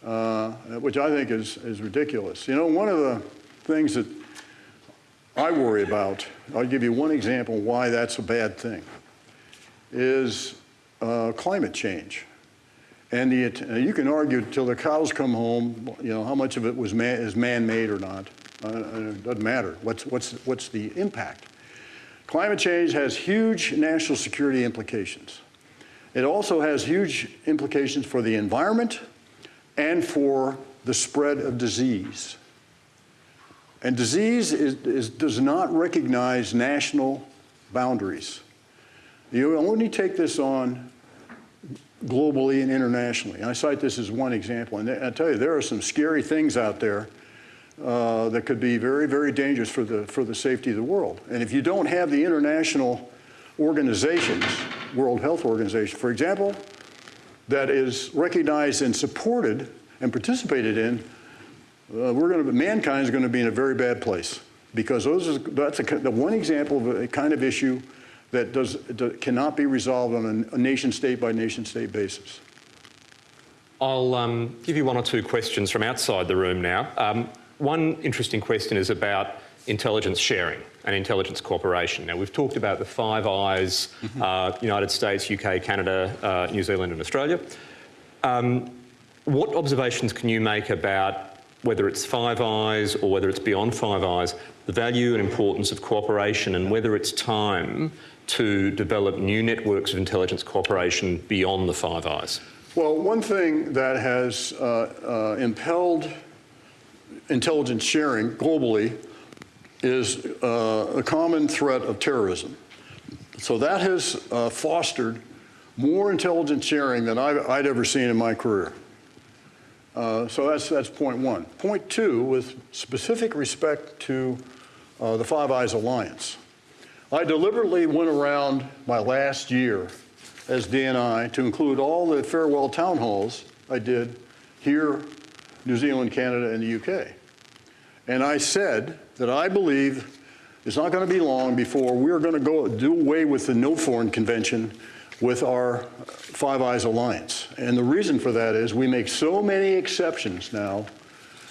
uh, which I think is, is ridiculous. You know, one of the things that I worry about, I'll give you one example why that's a bad thing, is uh, climate change. And the, uh, you can argue till the cows come home, you know, how much of it was man, is man-made or not. Uh, it doesn't matter. What's, what's, what's the impact? Climate change has huge national security implications. It also has huge implications for the environment and for the spread of disease. And disease is, is, does not recognize national boundaries. You only take this on globally and internationally. And I cite this as one example. And I tell you, there are some scary things out there uh, that could be very, very dangerous for the, for the safety of the world. And if you don't have the international organizations, World Health Organization, for example, that is recognized and supported and participated in, uh, we're going to, mankind is going to be in a very bad place because those is, that's a, the one example of a kind of issue that does, that cannot be resolved on a, a nation state by nation state basis. I'll um, give you one or two questions from outside the room now. Um, one interesting question is about intelligence sharing and intelligence cooperation. Now, we've talked about the Five Eyes, uh, United States, UK, Canada, uh, New Zealand and Australia. Um, what observations can you make about whether it's Five Eyes or whether it's beyond Five Eyes, the value and importance of cooperation and whether it's time to develop new networks of intelligence cooperation beyond the Five Eyes? Well, one thing that has uh, uh, impelled intelligence sharing globally is uh, a common threat of terrorism. So that has uh, fostered more intelligence sharing than I've, I'd ever seen in my career. Uh, so that's, that's point one. Point two, with specific respect to uh, the Five Eyes Alliance, I deliberately went around my last year as DNI to include all the farewell town halls I did here, New Zealand, Canada, and the UK. And I said that I believe it's not going to be long before we're going to go do away with the No Foreign Convention with our Five Eyes Alliance. And the reason for that is we make so many exceptions now.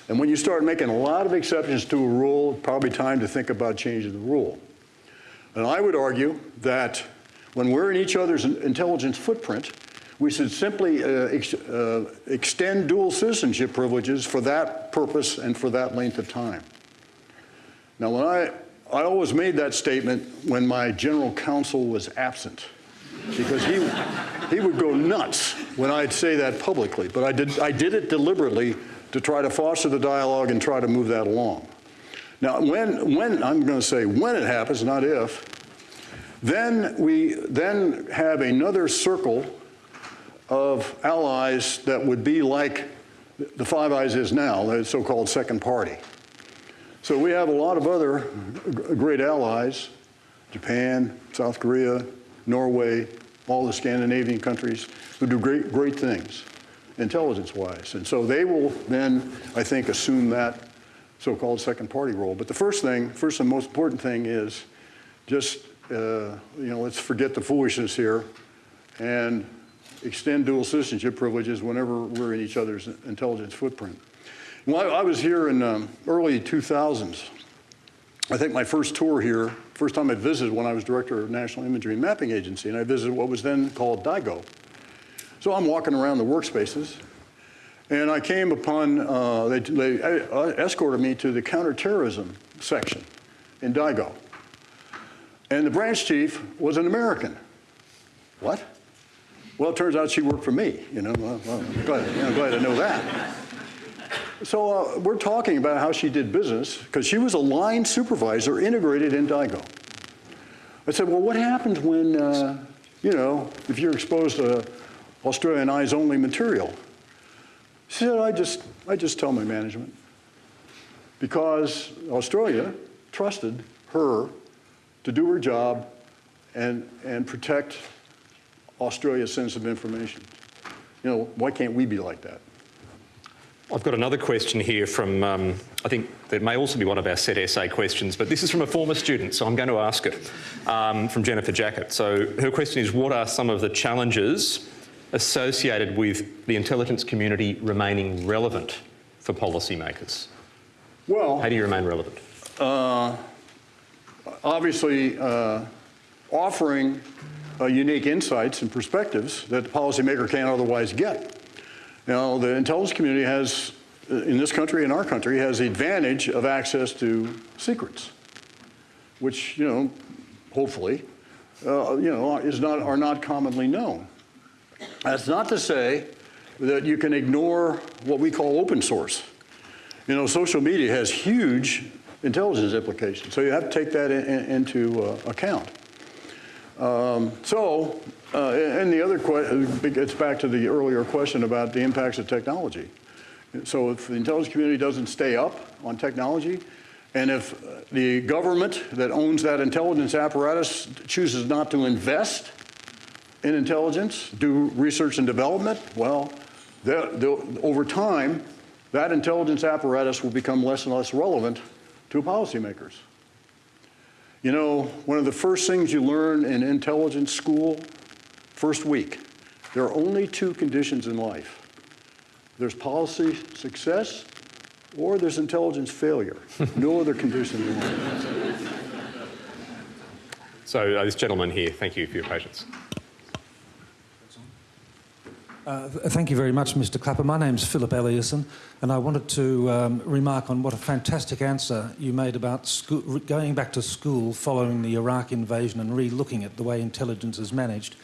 And when you start making a lot of exceptions to a rule, probably time to think about changing the rule. And I would argue that when we're in each other's intelligence footprint, we should simply uh, ex uh, extend dual citizenship privileges for that purpose and for that length of time. Now, when I, I always made that statement when my general counsel was absent, because he, he would go nuts when I'd say that publicly. But I did, I did it deliberately to try to foster the dialogue and try to move that along. Now, when, when I'm going to say when it happens, not if, then we then have another circle of allies that would be like the Five Eyes is now, the so-called second party. So we have a lot of other great allies, Japan, South Korea, Norway, all the Scandinavian countries who do great, great things intelligence-wise. And so they will then, I think, assume that so-called second party role. But the first thing, first and most important thing is just, uh, you know, let's forget the foolishness here and extend dual citizenship privileges whenever we're in each other's intelligence footprint. Well, I was here in um, early 2000s. I think my first tour here, first time I visited when I was director of National Imagery and Mapping Agency, and I visited what was then called DIGO. So I'm walking around the workspaces, and I came upon, uh, they, they uh, escorted me to the counterterrorism section in DIGO. And the branch chief was an American. What? Well, it turns out she worked for me, you know. Well, well I'm, glad, know, glad to know that. So uh, we're talking about how she did business because she was a line supervisor integrated in DIGO. I said, well, what happens when, uh, you know, if you're exposed to Australian eyes only material? She said, I just, I just tell my management because Australia trusted her to do her job and, and protect Australia's sensitive information. You know, why can't we be like that? I've got another question here from, um, I think that may also be one of our set essay questions, but this is from a former student, so I'm going to ask it, um, from Jennifer Jacket. So her question is, what are some of the challenges associated with the intelligence community remaining relevant for policymakers? Well, How do you remain relevant? uh, obviously, uh, offering uh, unique insights and perspectives that the policymaker can't otherwise get. Now, the intelligence community has, in this country, in our country, has the advantage of access to secrets, which, you know, hopefully, uh, you know, is not, are not commonly known. That's not to say that you can ignore what we call open source. You know, social media has huge intelligence implications, so you have to take that in, in, into uh, account. Um, so uh, and the other question, it's back to the earlier question about the impacts of technology. So if the intelligence community doesn't stay up on technology, and if uh, the government that owns that intelligence apparatus chooses not to invest in intelligence, do research and development, well, they'll- they'll- over time, that intelligence apparatus will become less and less relevant to policymakers. You know, one of the first things you learn in intelligence school, first week, there are only two conditions in life. There's policy success or there's intelligence failure. No other condition in life. So uh, this gentleman here, thank you for your patience. Uh, Thank you very much, Mr. Clapper. My name's Philip Eliasson, and I wanted to um, remark on what a fantastic answer you made about schoo- going back to school following the Iraq invasion and re-looking at the way intelligence is managed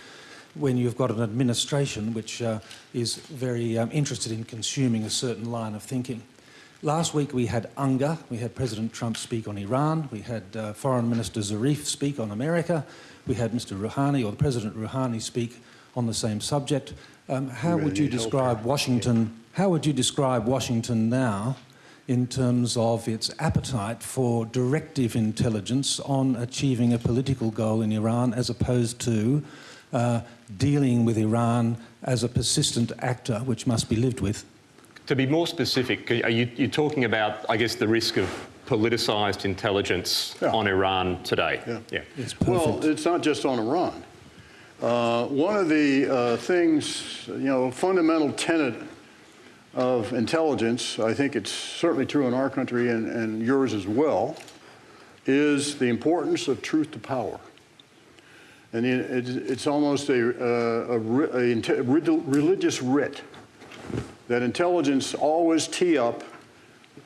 when you've got an administration which uh, is very um, interested in consuming a certain line of thinking. Last week we had UNGA, we had President Trump speak on Iran, we had uh, Foreign Minister Zarif speak on America, we had Mr. Rouhani or President Rouhani speak on the same subject. Um, how really would you help describe here. Washington? How would you describe Washington now, in terms of its appetite for directive intelligence on achieving a political goal in Iran, as opposed to uh, dealing with Iran as a persistent actor, which must be lived with? To be more specific, are you you're talking about, I guess, the risk of politicised intelligence Yeah. on Iran today? Yeah. yeah. It's Well, it's not just on Iran. Uh, one of the uh, things, you know, fundamental tenet of intelligence, I think it's certainly true in our country and, and yours as well, is the importance of truth to power. And it's, almost a, uh, a, a religious writ that intelligence always tee up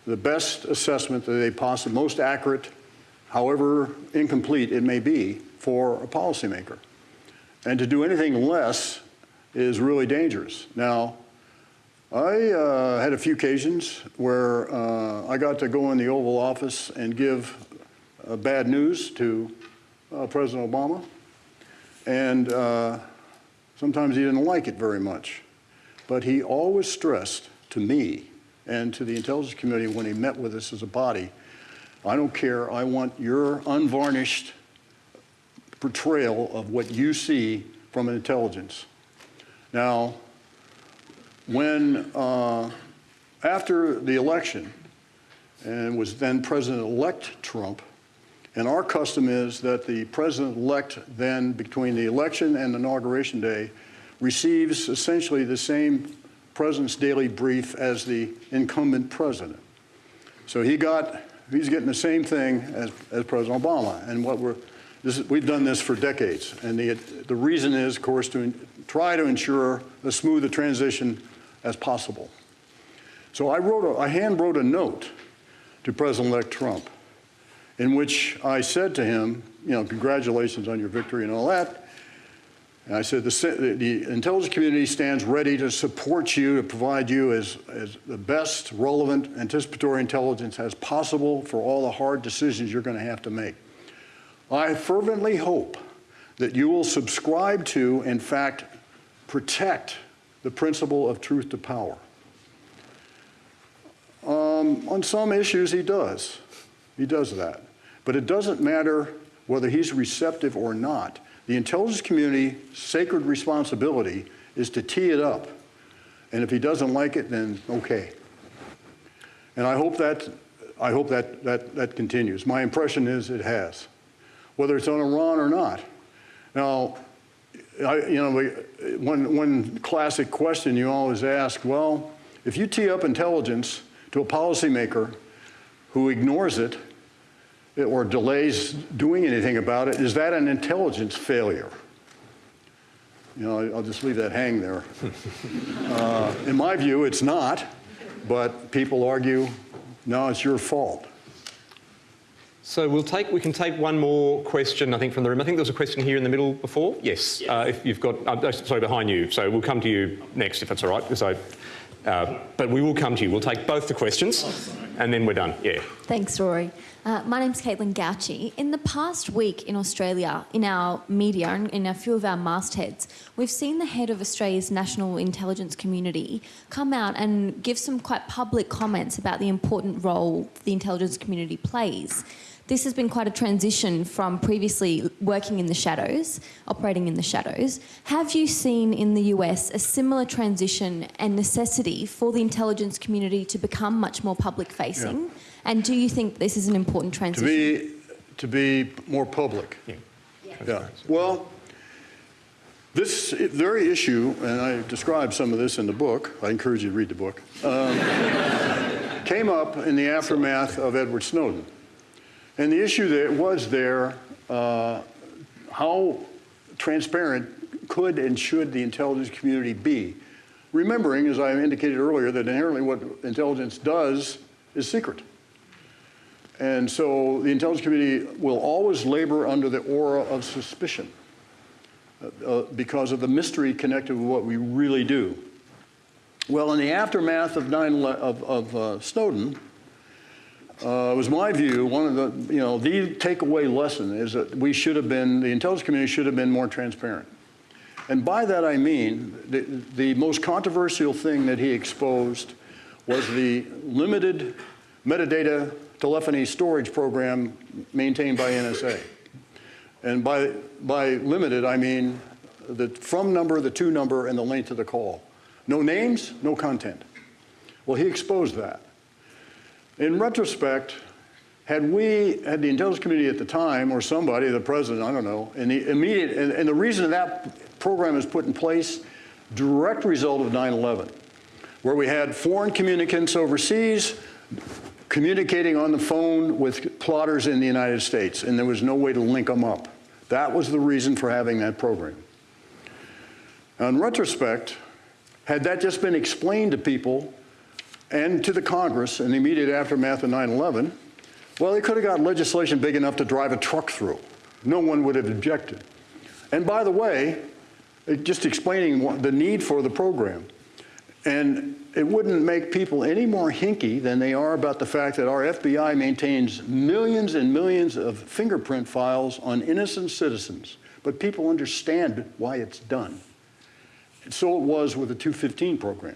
the best assessment that they possibly, most accurate, however incomplete it may be, for a policymaker. And to do anything less is really dangerous. Now, I uh, had a few occasions where uh, I got to go in the Oval Office and give uh, bad news to uh, President Obama. And uh, sometimes he didn't like it very much. But he always stressed to me and to the intelligence community when he met with us as a body, I don't care, I want your unvarnished portrayal of what you see from intelligence. Now, when, uh, after the election, and was then President-elect Trump, and our custom is that the president-elect then, between the election and inauguration day, receives essentially the same president's daily brief as the incumbent president. So he got, he's getting the same thing as, as President Obama. And what we're, this is, we've done this for decades. And the, the reason is, of course, to try to ensure as smooth a transition as possible. So I wrote, a, I hand wrote a note to President-elect Trump in which I said to him, you know, congratulations on your victory and all that. And I said, the, the intelligence community stands ready to support you, to provide you as, as the best relevant anticipatory intelligence as possible for all the hard decisions you're going to have to make. I fervently hope that you will subscribe to, in fact, protect the principle of truth to power. Um, on some issues, he does. He does that. But it doesn't matter whether he's receptive or not. The intelligence community's sacred responsibility is to tee it up. And if he doesn't like it, then okay. And I hope that, I hope that, that, that continues. My impression is it has, whether it's on Iran or not. Now, I, you know, one, one classic question you always ask, well, if you tee up intelligence to a policymaker who ignores it or delays doing anything about it, is that an intelligence failure? You know, I'll just leave that hang there. Uh, in my view, it's not, but people argue, no, it's your fault. So we'll take, we can take one more question, I think, from the room. I think there was a question here in the middle before. Yes, Uh, if you've got, uh, oh, sorry, behind you. So we'll come to you next, if that's all right. Because I, Uh, but we will come to you. We'll take both the questions and then we're done. Yeah. Thanks, Rory. Uh, my name's Caitlin Gouchy. In the past week in Australia, in our media and in a few of our mastheads, we've seen the head of Australia's national intelligence community come out and give some quite public comments about the important role the intelligence community plays. This has been quite a transition from previously working in the shadows, operating in the shadows. Have you seen in the US a similar transition and necessity for the intelligence community to become much more public facing? Yeah. And do you think this is an important To transition? be, to be more public. Yeah. Yeah, well, this very issue, and I describe some of this in the book, I encourage you to read the book, um, came up in the aftermath of Edward Snowden. And the issue that was there, uh, how transparent could and should the intelligence community be? Remembering, as I indicated earlier, that inherently what intelligence does is secret. And so the intelligence community will always labor under the aura of suspicion uh, uh, because of the mystery connected with what we really do. Well, in the aftermath of, 9, of, of uh, Snowden, uh, it was my view, one of the, you know, the takeaway lesson is that we should have been, the intelligence community should have been more transparent. And by that I mean, the, the most controversial thing that he exposed was the limited metadata telephony storage program maintained by NSA. And by, by limited, I mean the from number, the to number, and the length of the call. No names, no content. Well, he exposed that. In retrospect, had we, had the intelligence community at the time, or somebody, the president, I don't know, and the immediate, and, and the reason that program is put in place, direct result of 9-11, where we had foreign communicants overseas communicating on the phone with plotters in the United States, and there was no way to link them up. That was the reason for having that program. Now, in retrospect, had that just been explained to people and to the Congress in the immediate aftermath of 9-11, well, they could have got legislation big enough to drive a truck through. No one would have objected. And by the way, just explaining the need for the program. And it wouldn't make people any more hinky than they are about the fact that our FBI maintains millions and millions of fingerprint files on innocent citizens. But people understand why it's done. And so it was with the 215 program.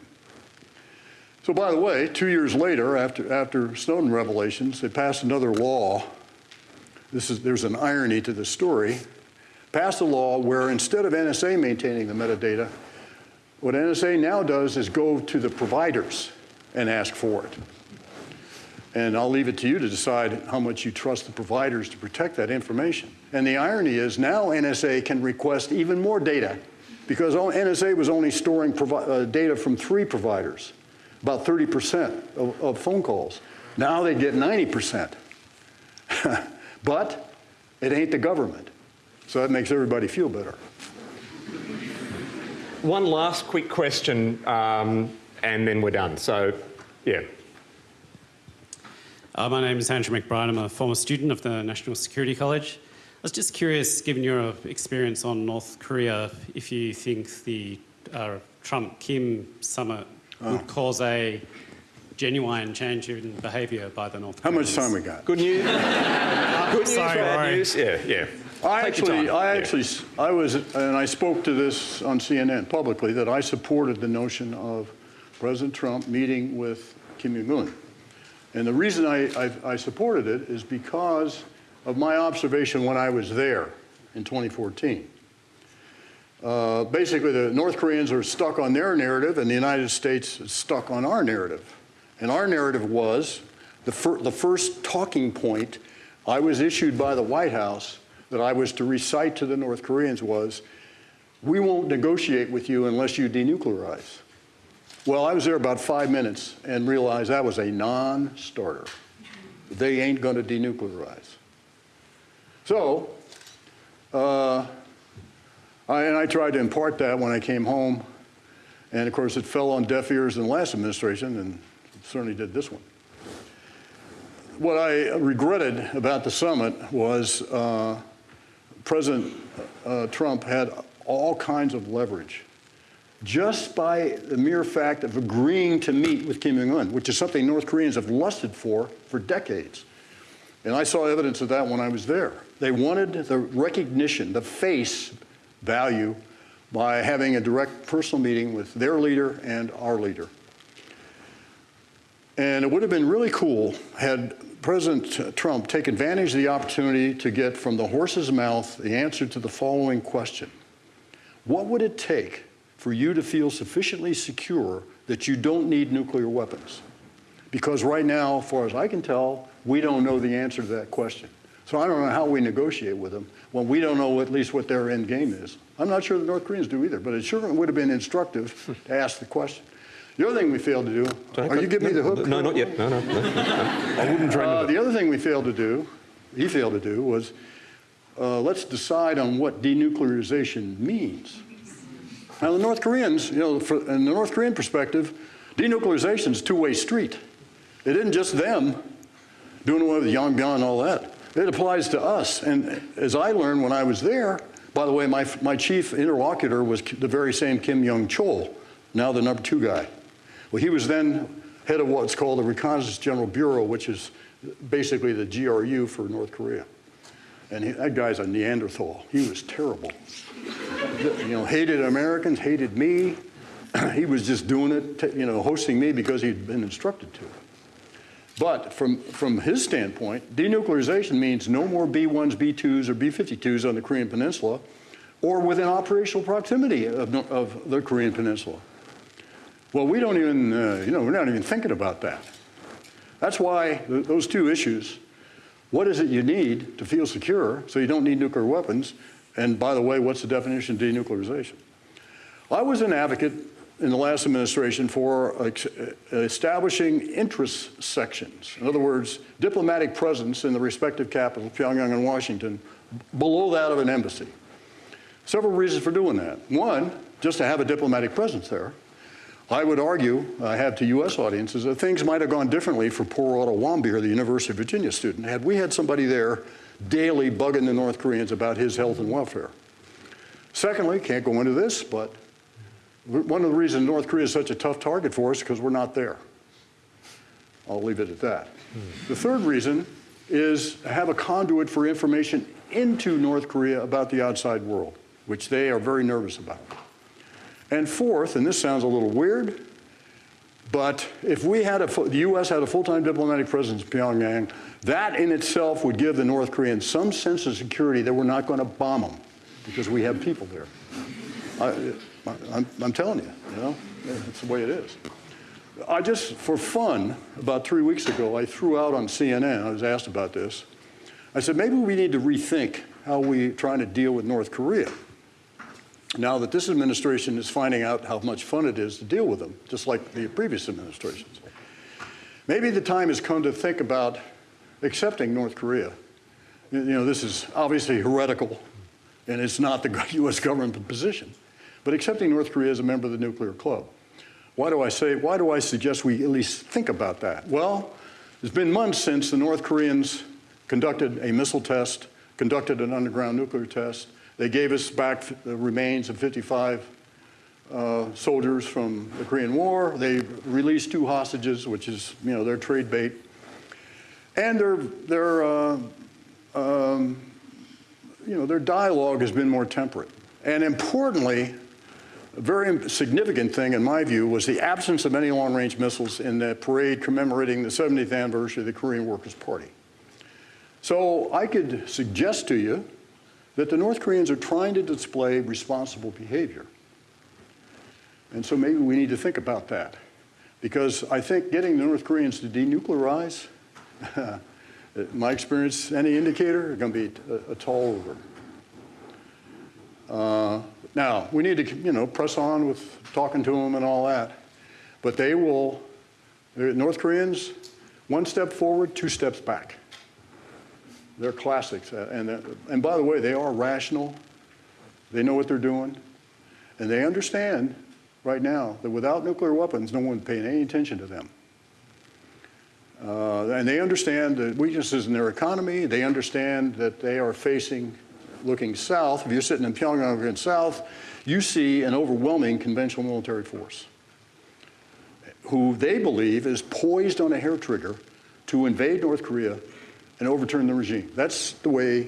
So by the way, two years later, after, after Snowden revelations, they passed another law. This is, there's an irony to the story. Passed a law where instead of NSA maintaining the metadata, what NSA now does is go to the providers and ask for it. And I'll leave it to you to decide how much you trust the providers to protect that information. And the irony is now NSA can request even more data because NSA was only storing uh, data from three providers, about 30% of, of phone calls. Now they get 90%. but it ain't the government. So that makes everybody feel better. One last quick question um, and then we're done. So, yeah. Uh, my name is Andrew McBride. I'm a former student of the National Security College. I was just curious, given your experience on North Korea, if you think the uh, Trump-Kim summit Oh. would cause a genuine change in behaviour by the North How Koreans. much time we got? Good news. Good news, Sorry, bad Rory. news. Yeah, yeah. I Take actually. I actually, I was, and I spoke to this on CNN publicly, that I supported the notion of President Trump meeting with Kim Jong-un. And the reason I, I, I supported it is because of my observation when I was there in 2014. Uh, basically, the North Koreans are stuck on their narrative, and the United States is stuck on our narrative. And our narrative was the, fir- the first talking point I was issued by the White House that I was to recite to the North Koreans was, we won't negotiate with you unless you denuclearize. Well, I was there about five minutes and realized that was a non-starter. They ain't going to denuclearize. So, uh, I, and I tried to impart that when I came home. And of course, it fell on deaf ears in the last administration, and certainly did this one. What I regretted about the summit was uh, President uh, Trump had all kinds of leverage just by the mere fact of agreeing to meet with Kim Jong-un, which is something North Koreans have lusted for for decades. And I saw evidence of that when I was there. They wanted the recognition, the face value, by having a direct personal meeting with their leader and our leader. And it would have been really cool had President Trump take advantage of the opportunity to get from the horse's mouth the answer to the following question. What would it take for you to feel sufficiently secure that you don't need nuclear weapons? Because right now, as far as I can tell, we don't know the answer to that question. So I don't know how we negotiate with them when we don't know at least what their end game is. I'm not sure the North Koreans do either, but it sure would have been instructive to ask the question. The other thing we failed to do, are you giving me the hook? No, not yet. No, no, no. no. I wouldn't dream Uh, the other thing we failed to do, he failed to do, was uh, let's decide on what denuclearization means. Now, the North Koreans, you know, for, in the North Korean perspective, denuclearization is a two-way street. It isn't just them doing away with Yongbyon and all that. It applies to us. And as I learned when I was there, by the way, my, my chief interlocutor was the very same Kim Yong-chol, now the number two guy. Well, he was then head of what's called the Reconnaissance General Bureau, which is basically the GRU for North Korea. And he, that guy's a Neanderthal. He was terrible. You know, hated Americans, hated me. he was just doing it, you know, hosting me because he'd been instructed to. But from, from his standpoint, denuclearization means no more B-1s, B-2s, or B-52s on the Korean Peninsula or within operational proximity of, of the Korean Peninsula. Well, we don't even, uh, you know, we're not even thinking about that. That's why th those two issues, what is it you need to feel secure so you don't need nuclear weapons? And by the way, what's the definition of denuclearization? I was an advocate in the last administration for establishing interest sections. In other words, diplomatic presence in the respective capitals, Pyongyang and Washington, below that of an embassy. Several reasons for doing that. One, just to have a diplomatic presence there. I would argue, uh, I have to U.S. audiences, that things might have gone differently for poor Otto Warmbier, the University of Virginia student, had we had somebody there daily bugging the North Koreans about his health and welfare. Secondly, can't go into this, but one of the reasons North Korea is such a tough target for us is because we're not there. I'll leave it at that. The third reason is have a conduit for information into North Korea about the outside world, which they are very nervous about. And fourth, and this sounds a little weird, but if we had a, the U.S. had a full-time diplomatic presence in Pyongyang, that in itself would give the North Koreans some sense of security that we're not going to bomb them because we have people there. I, I'm, I'm telling you, you know, that's the way it is. I just, for fun, about three weeks ago, I threw out on CNN, I was asked about this. I said, maybe we need to rethink how we're trying to deal with North Korea. Now that this administration is finding out how much fun it is to deal with them, just like the previous administrations. Maybe the time has come to think about accepting North Korea. You know, this is obviously heretical, and it's not the U.S. government position, but accepting North Korea as a member of the nuclear club. Why do I say, why do I suggest we at least think about that? Well, it's been months since the North Koreans conducted a missile test, conducted an underground nuclear test. They gave us back the remains of 55 uh, soldiers from the Korean War. They released two hostages, which is, you know, their trade bait. And their, their, uh, um, you know, their dialogue has been more temperate. And importantly, a very significant thing, in my view, was the absence of any long-range missiles in the parade commemorating the 70th anniversary of the Korean Workers' Party. So I could suggest to you that the North Koreans are trying to display responsible behavior. And so maybe we need to think about that. Because I think getting the North Koreans to denuclearize, my experience, any indicator, are going to be a, a tall order. Uh, now, we need to, you know, press on with talking to them and all that. But they will, North Koreans, one step forward, two steps back. They're classics. And, and by the way, they are rational. They know what they're doing. And they understand right now that without nuclear weapons, no one's paying any attention to them. Uh, and they understand the weaknesses in their economy. They understand that they are facing looking south, if you're sitting in Pyongyang looking south, you see an overwhelming conventional military force who they believe is poised on a hair trigger to invade North Korea and overturn the regime. That's the way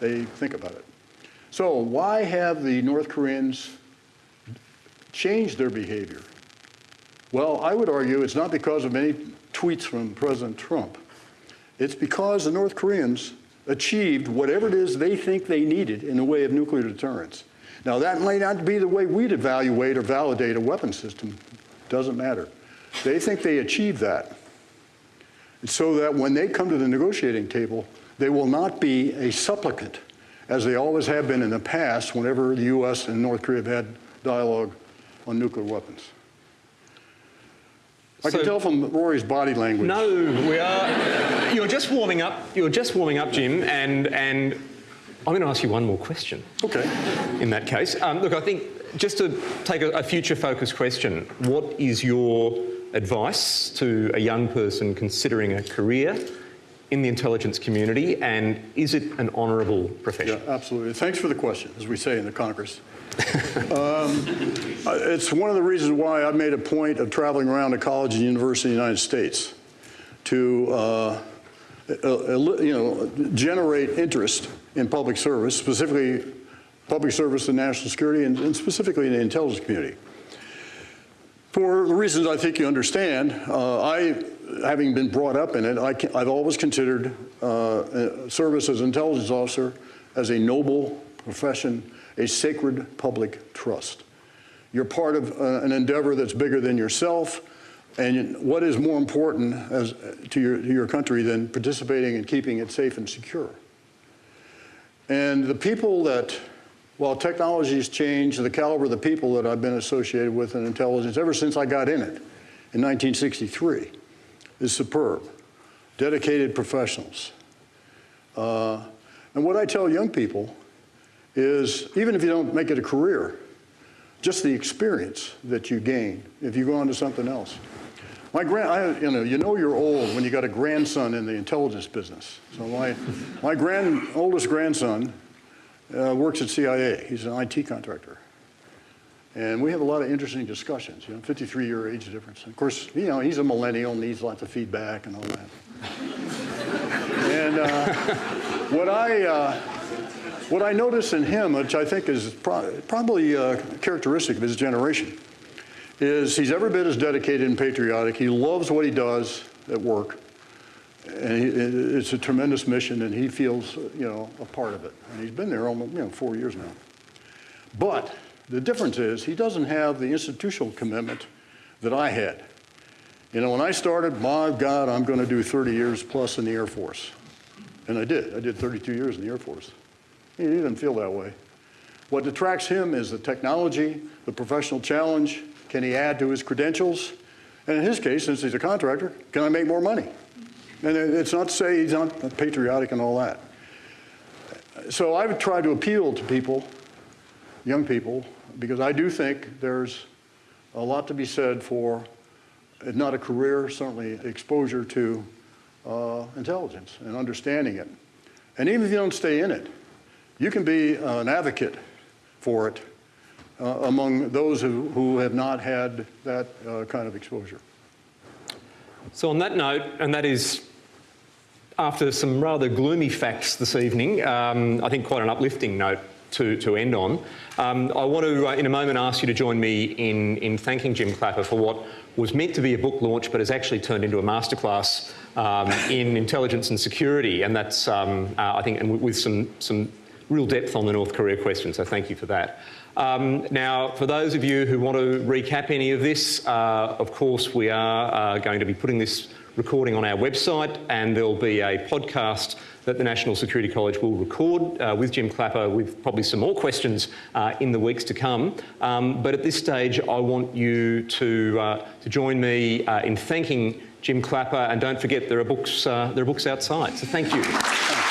they think about it. So why have the North Koreans changed their behavior? Well, I would argue it's not because of any tweets from President Trump. It's because the North Koreans achieved whatever it is they think they needed in the way of nuclear deterrence. Now, that may not be the way we'd evaluate or validate a weapon system. Doesn't matter. They think they achieved that. So that when they come to the negotiating table, they will not be a supplicant, as they always have been in the past whenever the U.S. and North Korea have had dialogue on nuclear weapons. I So- can tell from Rory's body language. No, we are. You're just warming up. You're just warming up, Jim, and and I'm going to ask you one more question. Okay. In that case, um, look, I think just to take a, a future-focused question, what is your advice to a young person considering a career in the intelligence community, and is it an honourable Yeah, profession? absolutely. Thanks for the question, as we say in the Congress. um, it's one of the reasons why I made a point of traveling around to college and university in the United States to, uh, you know, generate interest in public service, specifically public service and national security, and, and specifically in the intelligence community. For the reasons I think you understand, uh, I, having been brought up in it, I have always considered uh, uh, service as intelligence officer as a noble profession, a sacred public trust. You're part of uh, an endeavor that's bigger than yourself, and what is more important as, to, your, to your country than participating and keeping it safe and secure? And the people that while technology has changed, the caliber of the people that I've been associated with in intelligence ever since I got in it in 1963 is superb. Dedicated professionals. Uh, and what I tell young people is even if you don't make it a career, just the experience that you gain if you go on to something else. My grand, I, you know, you know you're old when you got a grandson in the intelligence business. So my, my grand, oldest grandson uh, works at CIA. He's an IT contractor. And we have a lot of interesting discussions, you know, 53-year age difference. Of course, you know, he's a millennial, needs lots of feedback and all that. and uh, what I, uh, what I notice in him, which I think is pro probably uh, characteristic of his generation, is he's every bit as dedicated and patriotic. He loves what he does at work. And it's a tremendous mission, and he feels, you know, a part of it. And he's been there almost, you know, four years now. But the difference is he doesn't have the institutional commitment that I had. You know, when I started, my God, I'm going to do 30 years plus in the Air Force. And I did. I did 32 years in the Air Force. He didn't feel that way. What attracts him is the technology, the professional challenge. Can he add to his credentials? And in his case, since he's a contractor, can I make more money? And it's not to say he's not patriotic and all that. So I would try to appeal to people, young people, because I do think there's a lot to be said for, not a career, certainly exposure to uh, intelligence and understanding it. And even if you don't stay in it, you can be an advocate for it uh, among those who, who have not had that uh, kind of exposure. So on that note, and that is after some rather gloomy facts this evening, um, I think quite an uplifting note to, to end on. Um, I want to, uh, in a moment, ask you to join me in, in thanking Jim Clapper for what was meant to be a book launch but has actually turned into a masterclass um, in intelligence and security. And that's, um, uh, I think, and with some, some real depth on the North Korea question, so thank you for that. Um, now, for those of you who want to recap any of this, uh, of course, we are uh, going to be putting this recording on our website, and there'll be a podcast that the National Security College will record uh, with Jim Clapper with probably some more questions uh, in the weeks to come. Um, but at this stage, I want you to, uh, to join me uh, in thanking Jim Clapper, and don't forget there are books, uh, there are books outside. So thank you.